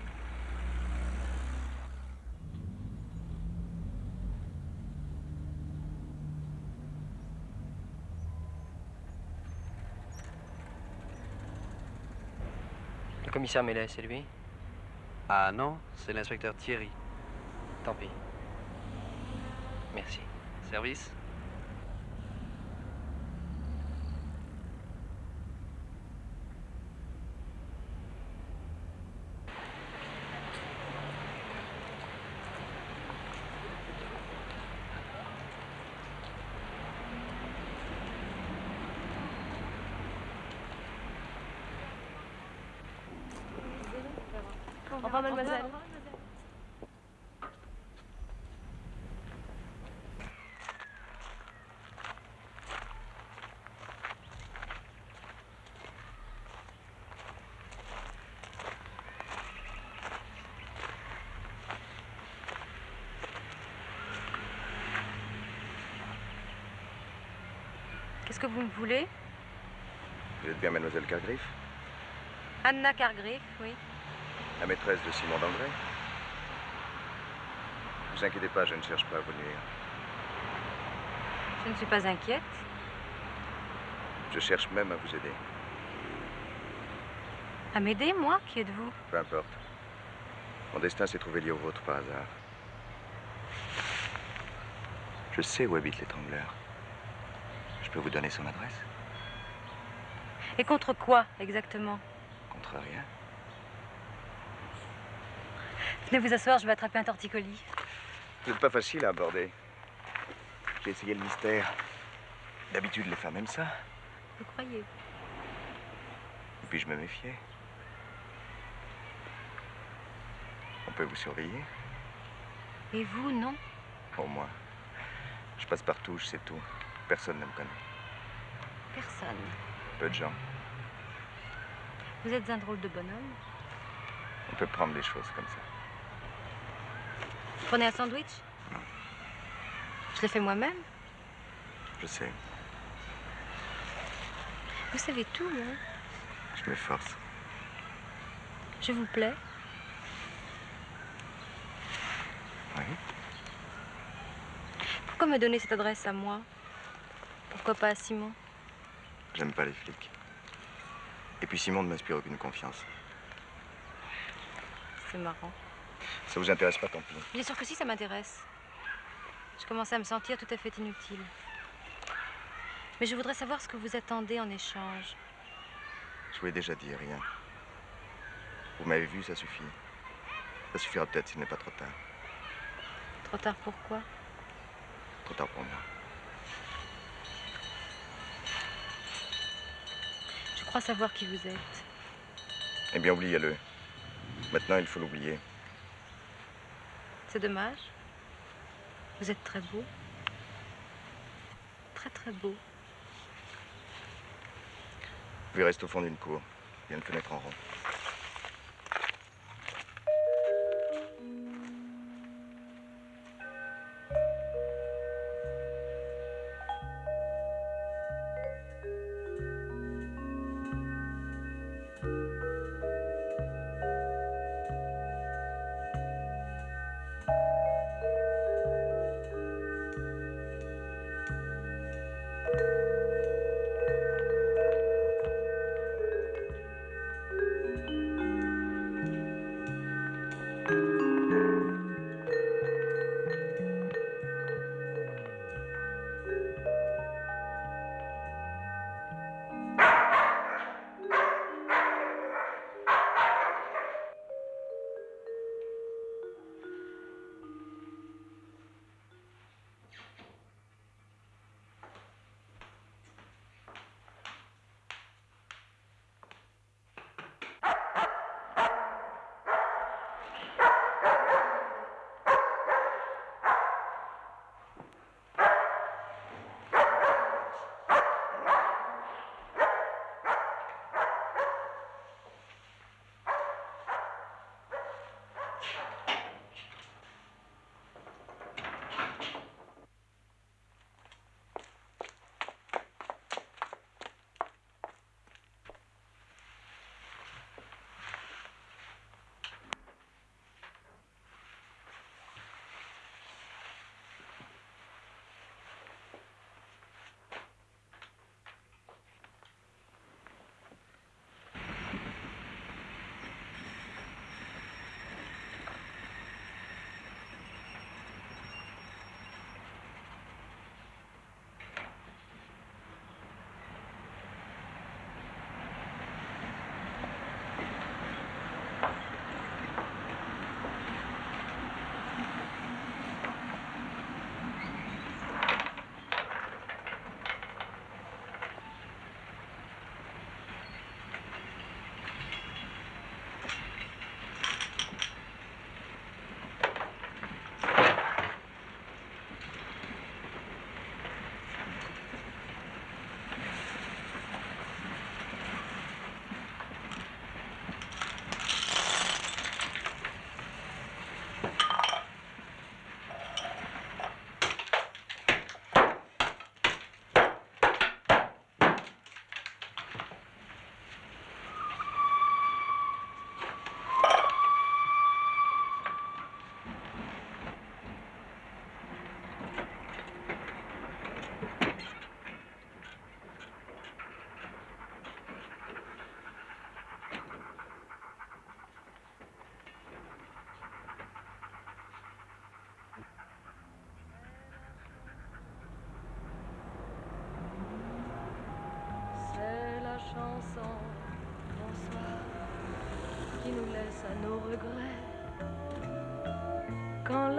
Le commissaire Mellet, c'est lui? Ah non, c'est l'inspecteur Thierry. Tant pis. Merci. Service Au revoir, mademoiselle. Qu'est-ce que vous me voulez Vous êtes bien mademoiselle Cargriff Anna Cargriff, oui. La maîtresse de Simon d'André Ne vous inquiétez pas, je ne cherche pas à vous nuire. Je ne suis pas inquiète. Je cherche même à vous aider. À m'aider, moi Qui êtes-vous? Peu importe. Mon destin s'est trouvé lié au vôtre par hasard. Je sais où habite l'étrangleur. Je peux vous donner son adresse Et contre quoi, exactement Contre rien. Venez vous asseoir, je vais attraper un torticolis. Vous n'êtes pas facile à aborder. J'ai essayé le mystère. D'habitude, les femmes aiment ça. Vous croyez Et puis je me méfiais. On peut vous surveiller Et vous, non Pour moi. Je passe partout, je sais tout. Personne ne me connaît. Personne. Peu de gens. Vous êtes un drôle de bonhomme. On peut prendre les choses comme ça. Vous prenez un sandwich? Je l'ai fait moi-même? Je sais. Vous savez tout, hein Je m'efforce. Je vous plais Oui. Pourquoi me donner cette adresse à moi? Pourquoi pas à Simon? J'aime pas les flics. Et puis Simon ne m'inspire aucune confiance. C'est marrant. Ça vous intéresse pas, tant pis. Bien sûr que si, ça m'intéresse. Je commençais à me sentir tout à fait inutile. Mais je voudrais savoir ce que vous attendez en échange. Je vous l'ai déjà dit, rien. Vous m'avez vu, ça suffit. Ça suffira peut-être s'il n'est pas trop tard. Trop tard pourquoi Trop tard pour moi. Crois savoir qui vous êtes. Eh bien, oubliez-le. Maintenant, il faut l'oublier. C'est dommage. Vous êtes très beau. Très très beau. Lui reste au fond d'une cour. Il y a une fenêtre en rond.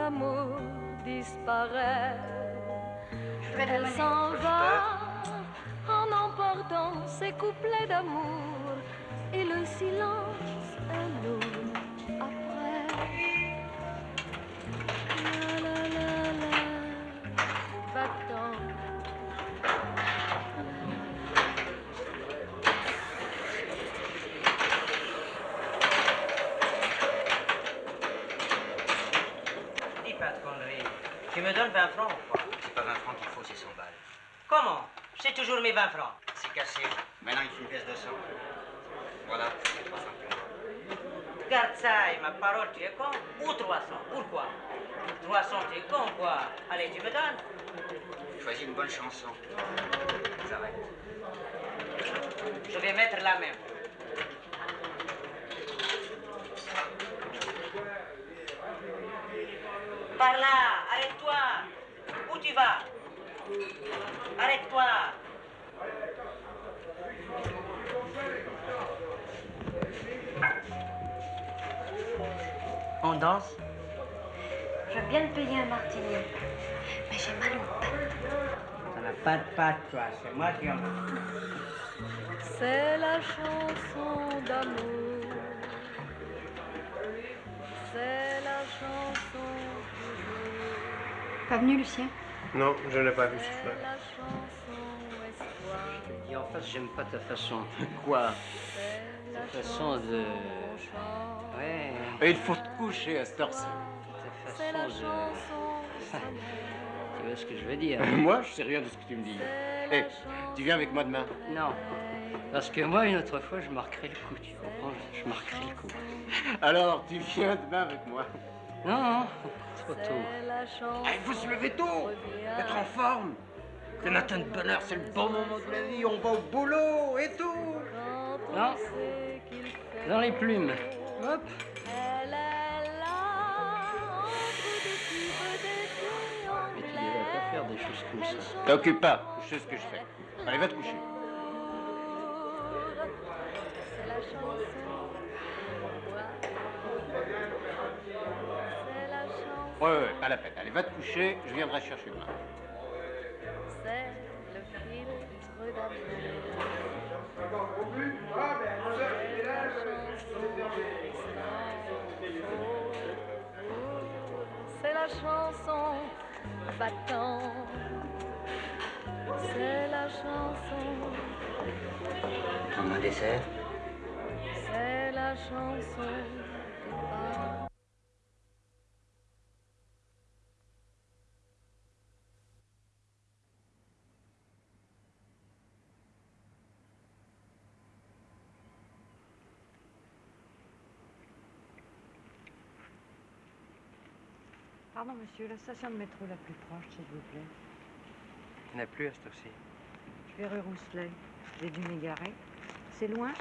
L'amour disparaît, elle s'en va en emportant ses couplets d'amour et le silence 20 francs. C'est cassé. Maintenant, il faut une pièce de 100. Voilà, c'est 300 Garde ça et ma parole, tu es con Ou 300 Pourquoi? 300, tu es con quoi Allez, tu me donnes? Choisis une bonne chanson. Je viens de payer un martini. Mais j'ai mal aux pattes. Ça n'a pas de patte, toi. C'est moi qui en ai. C'est la chanson d'amour. C'est la chanson toujours. Pas venu, Lucien? Non, je n'ai pas vu ce C'est la chanson espoir. Et en face, j'aime pas ta façon. Quoi? C'est la Ta façon de. Et il faut te coucher à cette heure-ci. Ta C'est la façon de. chanson Tu vois ce que je veux dire? Moi, je sais rien de ce que tu me dis. Eh, tu viens avec moi demain? Non. Parce que moi, une autre fois, je marquerai le coup, tu comprends? Je marquerai le coup. Alors, tu viens demain avec moi? Non, non, trop tôt. Ah, Il faut se lever tôt, être en forme. Le matin de bonheur, c'est le bon moment de la vie. On va au boulot et tout. Non. Dans les plumes. Hop. Elle est là, entre tu devrais pas faire des choses comme ça. T'occupe pas, je sais ce que je fais. Allez, va te coucher. C'est la chanson. C'est la chanson. Ouais, ouais, pas la peine. Allez, va te coucher, je viendrai chercher demain. C'est le filtre d'amour. La chanson battant. C'est la chanson. Prendre un dessert C'est la chanson Pardon, monsieur, la station de métro la plus proche, s'il vous plaît. Il n'y en a plus à cette heure-ci. Je vais rue Rousselet. J'ai dû m'égarer. C'est loin?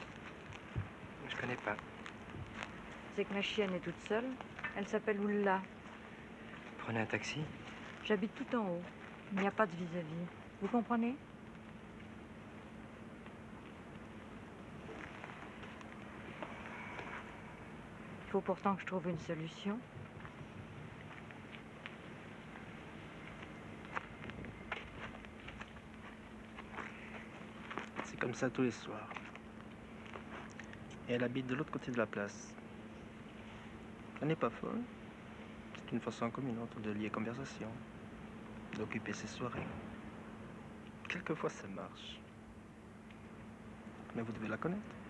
Je connais pas. C'est que ma chienne est toute seule. Elle s'appelle Oula. Prenez un taxi? J'habite tout en haut. Il n'y a pas de vis-à-vis. Vous comprenez? Il faut pourtant que je trouve une solution. C'est comme ça tous les soirs. Et elle habite de l'autre côté de la place. Elle n'est pas folle. C'est une façon communante de lier conversation, d'occuper ses soirées. Quelquefois ça marche. Mais vous devez la connaître.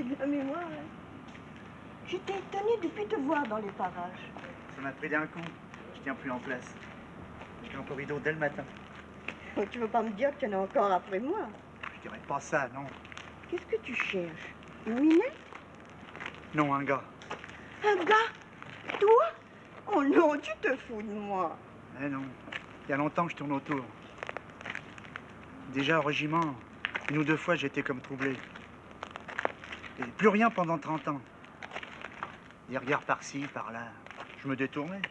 J'ai de la mémoire. hein. J'étais étonnée depuis te voir dans les parages. Ça m'a pris d'un coup. Je tiens plus en place. J'étais en corridor dès le matin. Oh, tu veux pas me dire que tu en as encore après moi? Je dirais pas ça, non. Qu'est-ce que tu cherches? Une minette? Non, un gars. Un gars? Toi? Oh non, tu te fous de moi. Eh non. Il y a longtemps que je tourne autour. Déjà au régiment, une ou deux fois j'étais comme troublé. Plus rien pendant 30 ans. Des regards par-ci, par-là. Je me détournais.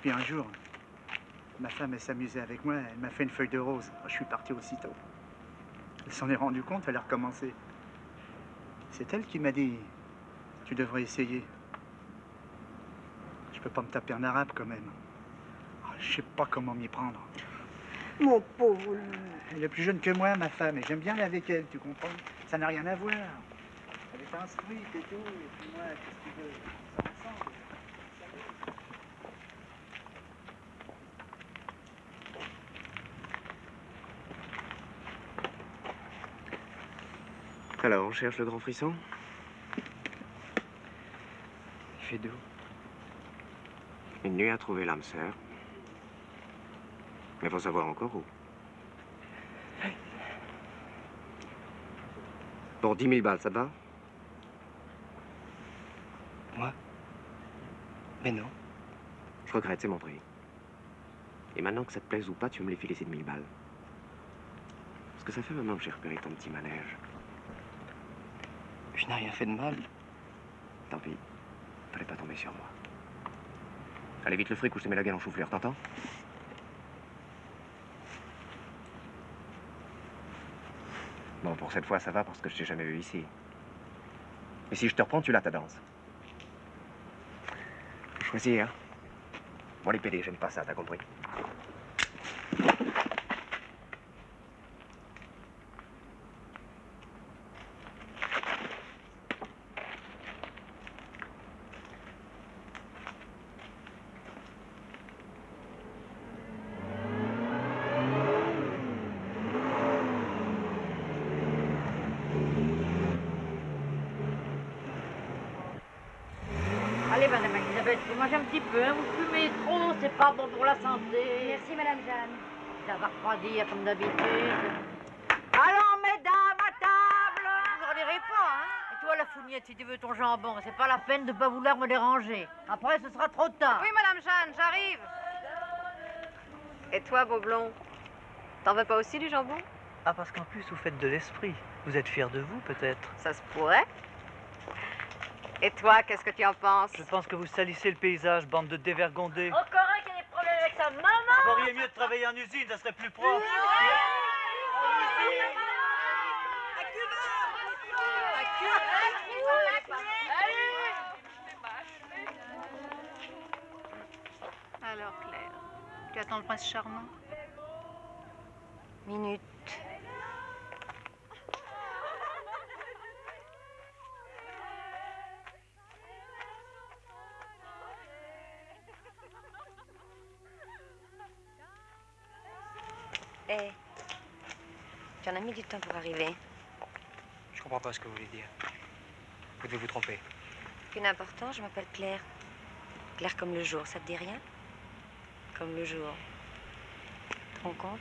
Puis un jour, ma femme, s'amusait avec moi. Elle m'a fait une feuille de rose. Je suis parti aussitôt. Elle s'en est rendue compte, elle a recommencé. C'est elle qui m'a dit Tu devrais essayer. Je peux pas me taper en arabe quand même. Ah, Je sais pas comment m'y prendre. Mon pauvre Elle est plus jeune que moi, ma femme, et j'aime bien aller avec elle, tu comprends Ça n'a rien à voir. Elle est instruite et tout, et puis moi, qu'est-ce que tu veux? Ça ressemble. Alors, on cherche le grand frisson? Il fait doux. Une nuit à trouver l'âme sœur. Mais faut savoir encore où. Pour 10 000 balles, ça te va? Moi? Mais non. Je regrette, c'est mon prix. Et maintenant que ça te plaise ou pas, tu veux me les filer ces 1000 balles. Parce que ça fait maintenant que j'ai repéré ton petit manège. Je n'ai rien fait de mal. Tant pis. Fallait pas tomber sur moi. Allez vite le fric ou je te mets la gueule en chou-fleur, t'entends? Bon, pour cette fois, ça va parce que je t'ai jamais vu ici. Mais si je te reprends, tu l'as ta danse. Faut choisir. Bon, les PD, j'aime pas ça, t'as compris Allez, madame Elisabeth, vous mangez un petit peu, hein, vous fumez trop, c'est pas bon pour la santé. Merci, madame Jeanne. Ça va refroidir comme d'habitude. Allons, mesdames, à table Vous ne pas, hein Et toi, la fougnette, si tu veux ton jambon, c'est pas la peine de pas vouloir me déranger. Après, ce sera trop tard. Oui, madame Jeanne, j'arrive. Et toi, beau blond T'en veux pas aussi du jambon? Ah, parce qu'en plus, vous faites de l'esprit. Vous êtes fier de vous, peut-être Ça se pourrait. Et toi, qu'est-ce que tu en penses Je pense que vous salissez le paysage, bande de dévergondés. Encore un qui a des problèmes avec sa maman. Vous feriez mieux de travailler en usine, ça serait plus propre. Alors, Claire, tu attends le prince charmant? Minute. Eh, tu en as mis du temps pour arriver. Je comprends pas ce que vous voulez dire. Vous devez vous tromper. Qu'une important, je m'appelle Claire. Claire comme le jour, ça te dit rien? Comme le jour. Tu te rends compte?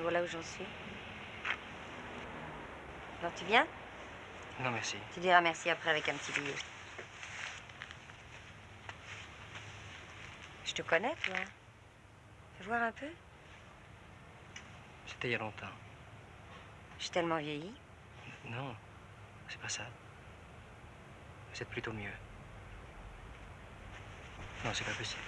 Voilà où j'en suis. Alors tu viens? Non, merci. Tu diras merci après avec un petit billet. Je te connais, toi. Fais voir un peu. C'était il y a longtemps. Je suis tellement vieillie. Non, c'est pas ça. Vous êtes plutôt mieux. Non, c'est pas possible.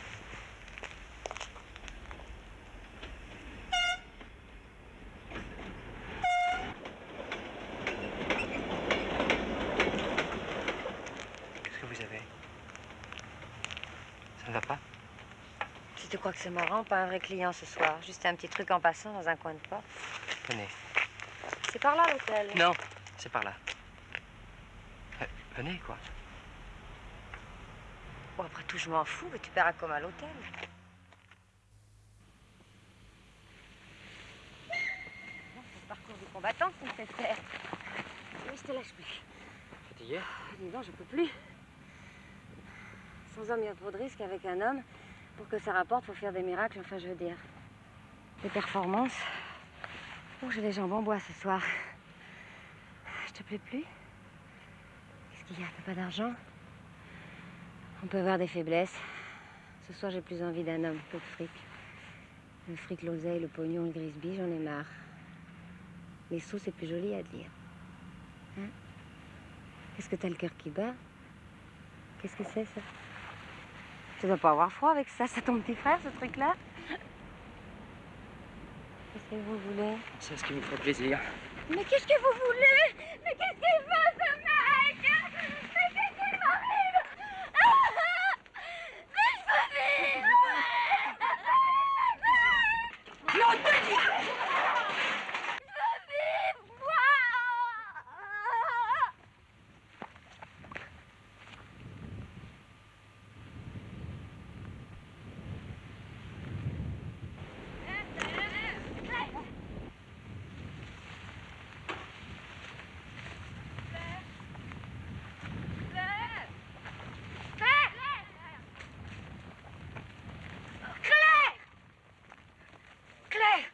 Je crois que c'est marrant, pas un vrai client ce soir. Juste un petit truc en passant dans un coin de porte. Venez. C'est par là l'hôtel? Non, c'est par là. Euh, venez, quoi. Bon, après tout, je m'en fous, mais tu paieras comme à l'hôtel. C'est le parcours du combattant qui me fait faire. Oui, je te lâche plus. Fatigué? Oh, Dis donc, je peux plus. Sans homme, il y a trop de risques avec un homme. Pour que ça rapporte, faut faire des miracles, enfin, je veux dire. Des performances. Oh, j'ai les jambes en bois ce soir. Je te plais plus Qu'est-ce qu'il y a? Pas d'argent? On peut avoir des faiblesses. Ce soir, j'ai plus envie d'un homme que de fric. Le fric, l'oseille, le pognon, le grisby, j'en ai marre. Les sous, c'est plus joli à dire. Hein? Qu'est-ce que t'as le cœur qui bat? Qu'est-ce que c'est, ça? Tu dois pas avoir froid avec ça, c'est ton petit frère, ce truc-là Qu'est-ce que vous voulez? C'est ce qui vous ferait plaisir. Mais qu'est-ce que vous voulez? Mais qu'est-ce qu'il fait, ce mec Mais qu'est-ce qu'il m'arrive Ah Mais je veux vivre Non, te dis Je veux vivre, moi Claire Claire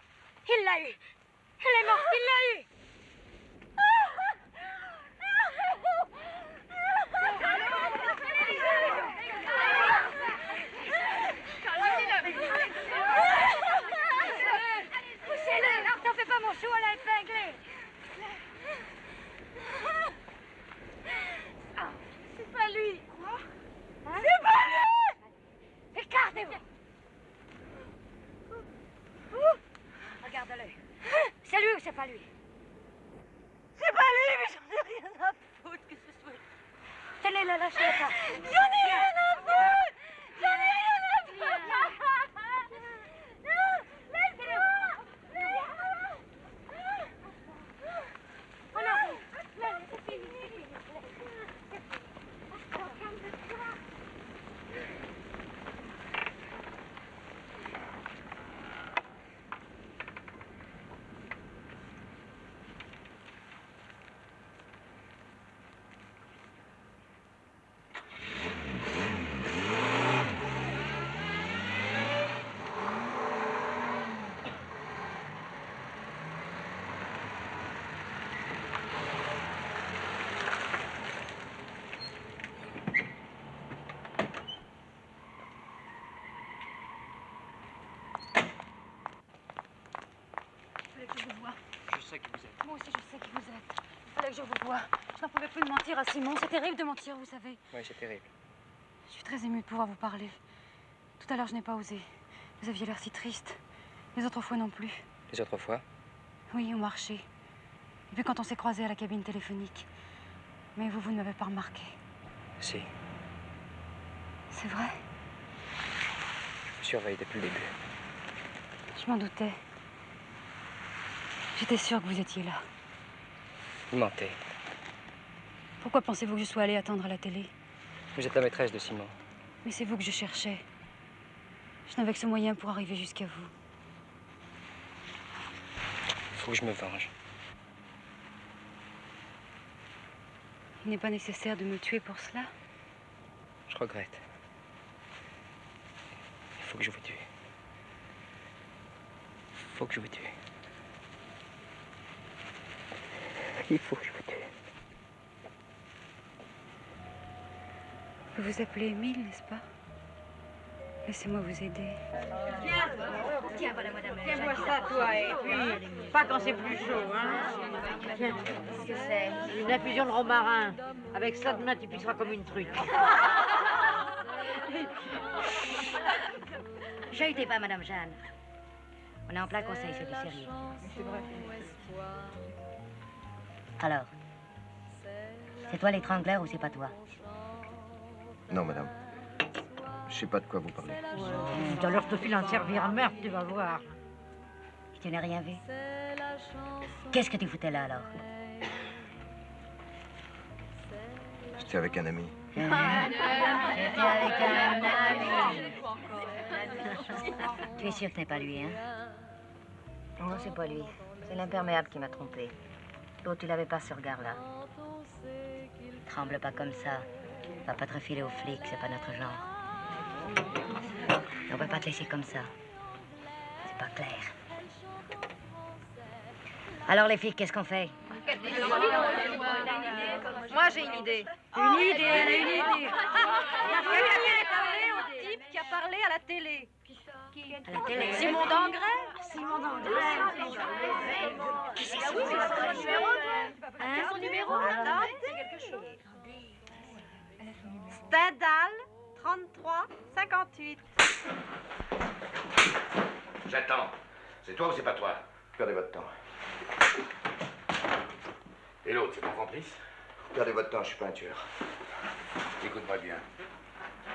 Il l'a eu Elle est morte, il l'a eu Poussez-le Alors t'en fais pas mon chou à la épinglée Ah, C'est pas lui Quoi C'est pas lui Écartez-vous Regarde-le C'est lui ou c'est pas C'est pas lui, mais j'en ai rien à foutre que ce soit... Tenez-le, lâchez-le pas J'en ai rien à foutre J'en ai rien à foutre Non Laissez-le Oh non Là, c'est fini Fallait que je vous voie. Je sais qui vous êtes. Moi aussi, je sais qui vous êtes. Fallait que je vous voie. Je n'en pouvais plus de mentir à Simon. C'est terrible de mentir, vous savez. Oui, c'est terrible. Je suis très émue de pouvoir vous parler. Tout à l'heure, je n'ai pas osé. Vous aviez l'air si triste. Les autres fois non plus. Les autres fois? Oui, au marché. Et puis quand on s'est croisés à la cabine téléphonique. Mais vous, vous ne m'avez pas remarqué. Si. C'est vrai? Je vous surveille depuis le début. Je m'en doutais. J'étais sûre que vous étiez là. Vous mentez. Pourquoi pensez-vous que je sois allée attendre à la télé? Vous êtes la maîtresse de Simon. Mais c'est vous que je cherchais. Je n'avais que ce moyen pour arriver jusqu'à vous. Il faut que je me venge. Il n'est pas nécessaire de me tuer pour cela? Je regrette. Il faut que je vous tue. Il faut que je vous tue. Il faut que je vous tue. Vous vous appelez Émile, n'est-ce pas? Laissez-moi vous aider. Tiens, tiens, voilà, madame. Tiens-moi ça, toi, et puis, pas quand c'est plus chaud, hein. Tiens, qu'est-ce que c'est? Une infusion de romarin. Avec ça, demain, tu pisseras comme une truite. Chahutez pas, Madame Jeanne. On est en plein conseil, c'est du sérieux. Alors, c'est toi l'étrangleur ou c'est pas toi Non, madame. Je sais pas de quoi vous parlez. Tout à l'heure, je te file un servir à meurtre, tu vas voir. Tu n'as rien vu Qu'est-ce que tu foutais là alors J'étais avec un ami. J'étais avec un ami. Tu es sûr que ce n'est pas lui, hein? Non, c'est pas lui. C'est l'imperméable qui m'a trompé. L'autre, il avait pas ce regard-là. Tremble pas comme ça. Va pas te refiler aux flics, c'est pas notre genre. On peut pas te laisser comme ça. C'est pas clair. Alors les filles, qu'est-ce qu'on fait? Moi, j'ai une idée. Une idée, a une idée. Quelqu'un parler au type qui a parlé à la télé. À la télé Simon Dangrès Simon Dangrès. Qui c'est Dangrès Hein son numéro Stendhal 33 58. J'attends. C'est toi ou c'est pas toi? Perdez votre temps. Et l'autre, c'est ton complice? Perdez votre temps, je suis pas un tueur. Écoute-moi bien.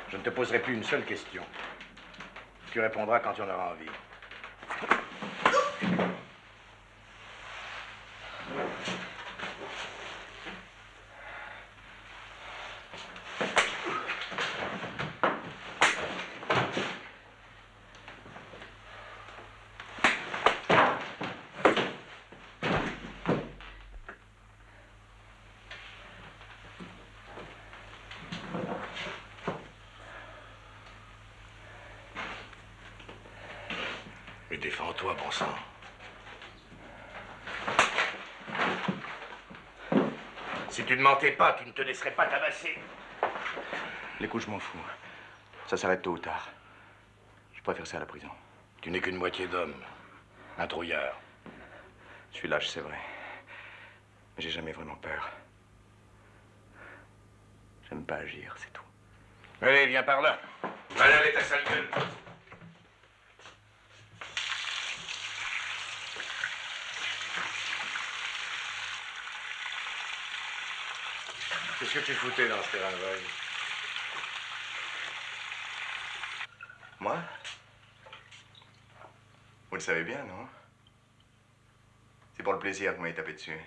Je ne te poserai plus une seule question. Tu répondras quand tu en auras envie. Défends-toi, bon sang. Si tu ne mentais pas, tu ne te laisserais pas tabasser. Les coups, je m'en fous. Ça s'arrête tôt ou tard. Je préfère ça à la prison. Tu n'es qu'une moitié d'homme. Un trouillard. Je suis lâche, c'est vrai. Mais j'ai jamais vraiment peur. J'aime pas agir, c'est tout. Allez, viens par là. Va laver ta sale gueule. Qu'est-ce que tu foutais dans ce terrain vague Moi Vous le savez bien, non C'est pour le plaisir que vous m'avez tapé dessus.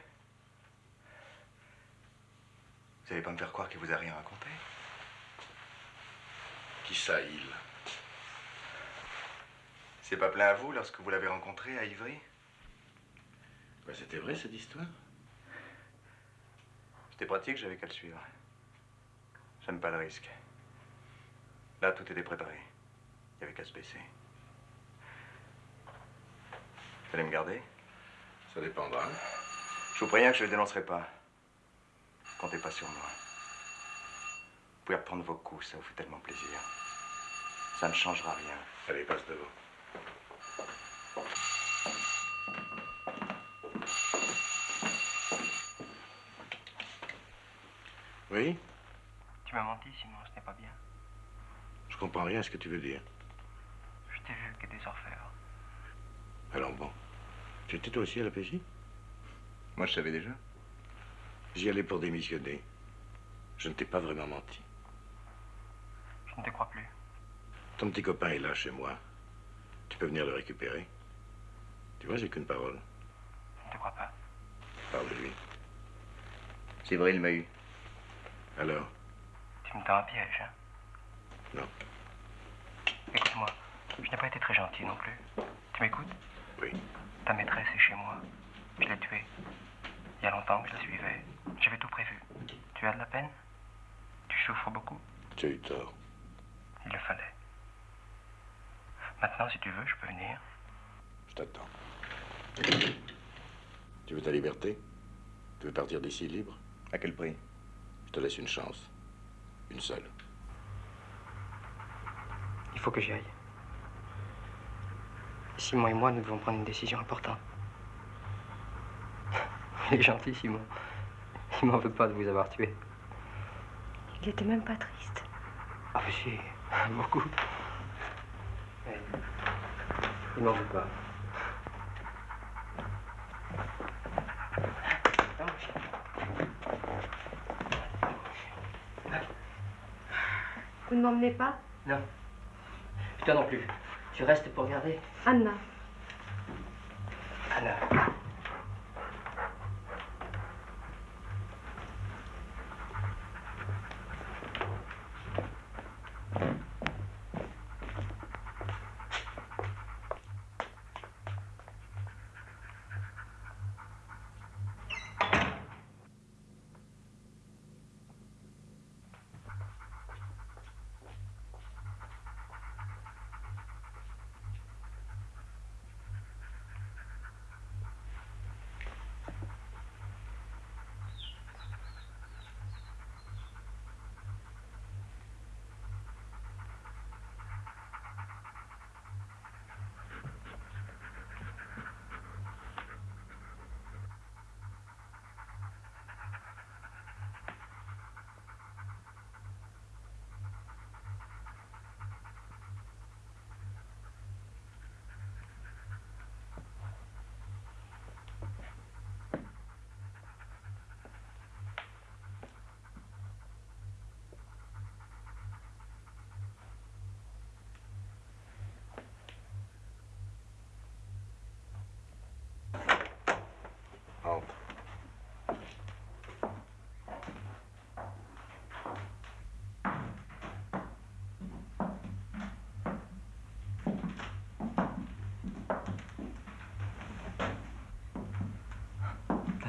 Vous allez pas me faire croire qu'il vous a rien raconté. Qui ça, il C'est pas plein à vous lorsque vous l'avez rencontré à Ivry? Ben, C'était vrai, cette histoire C'était pratique, j'avais qu'à le suivre. J'aime pas le risque. Là, tout était préparé. Il y avait qu'à se baisser. Vous allez me garder Ça dépendra. Je vous préviens que je ne le dénoncerai pas. Comptez pas sur moi. Vous pouvez reprendre vos coups, ça vous fait tellement plaisir. Ça ne changera rien. Allez, passe devant. Oui? Tu m'as menti, Simon, ce n'est pas bien. Je comprends rien à ce que tu veux dire. Je t'ai vu que des orfèvres. Alors bon. Tu étais toi aussi à la PJ Moi, je savais déjà. J'y allais pour démissionner. Je ne t'ai pas vraiment menti. Je ne te crois plus. Ton petit copain est là chez moi. Tu peux venir le récupérer. Tu vois, j'ai qu'une parole. Je ne te crois pas. Parle de lui. C'est vrai, il m'a eu. Alors? Tu me tends un piège, hein? Non. Écoute-moi, je n'ai pas été très gentil non plus. Tu m'écoutes? Oui. Ta maîtresse est chez moi. Je l'ai tuée. Il y a longtemps que je la suivais. J'avais tout prévu. Tu as de la peine? Tu souffres beaucoup? Tu as eu tort. Il le fallait. Maintenant, si tu veux, je peux venir. Je t'attends. Tu veux ta liberté? Tu veux partir d'ici libre? À quel prix? Je te laisse une chance. Une seule. Il faut que j'y aille. Simon et moi, nous devons prendre une décision importante. Il est gentil, Simon. Il m'en veut pas de vous avoir tué. Il était même pas triste. Ah, mais si, beaucoup. Mais il m'en veut pas. Vous ne m'emmenez pas Non. Toi non plus. Tu restes pour regarder Anna. Anna.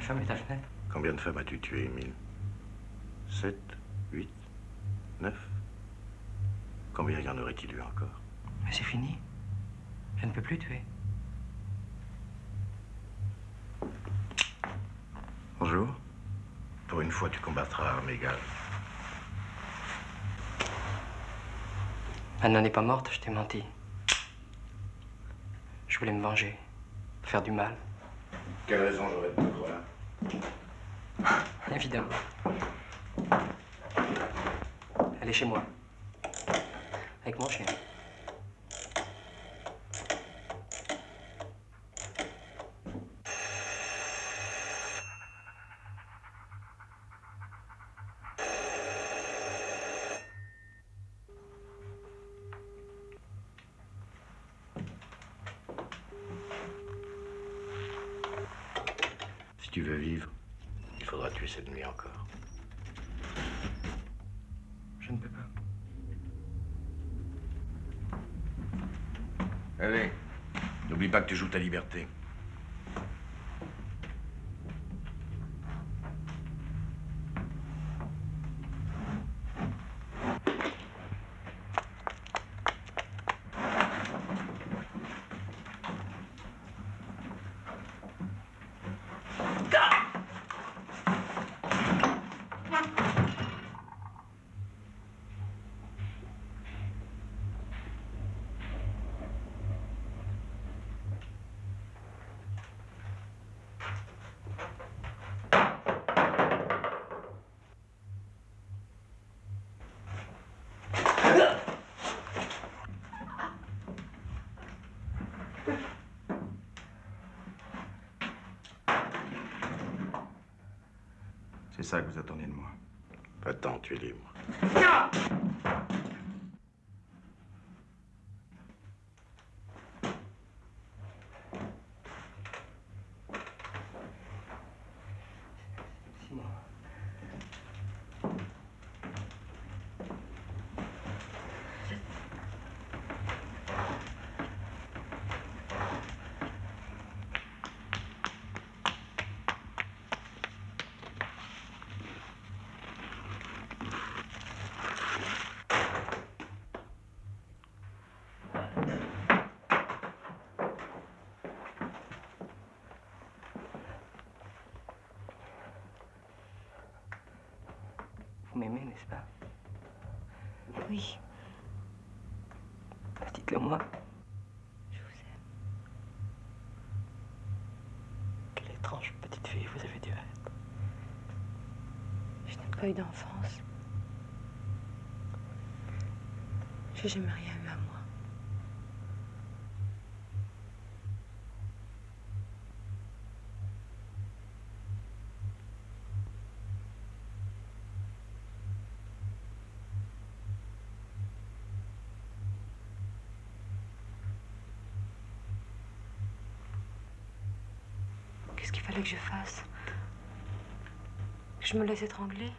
femme est à la fenêtre. Combien de femmes as-tu tué, Émile Sept Huit Neuf Combien y en aurait-il eu encore? Mais c'est fini. Je ne peux plus tuer. Bonjour. Pour une fois, tu combattras à armes égales. Anna n'est pas morte, je t'ai menti. Je voulais me venger, faire du mal. Quelle raison j'aurais de te croire? Évidemment. Elle est chez moi. Avec mon chien. Si tu veux vivre, il faudra tuer cette nuit encore. Je ne peux pas. Allez, n'oublie pas tu joues ta liberté. Ça que vous attendez de moi. Attends, tu es libre. N'est-ce pas Oui, Dites-le moi. je vous aime. Quelle étrange petite fille vous avez dû être. Je n'ai pas eu d'enfance. J'ai jamais rien que je fasse. Je me laisse étrangler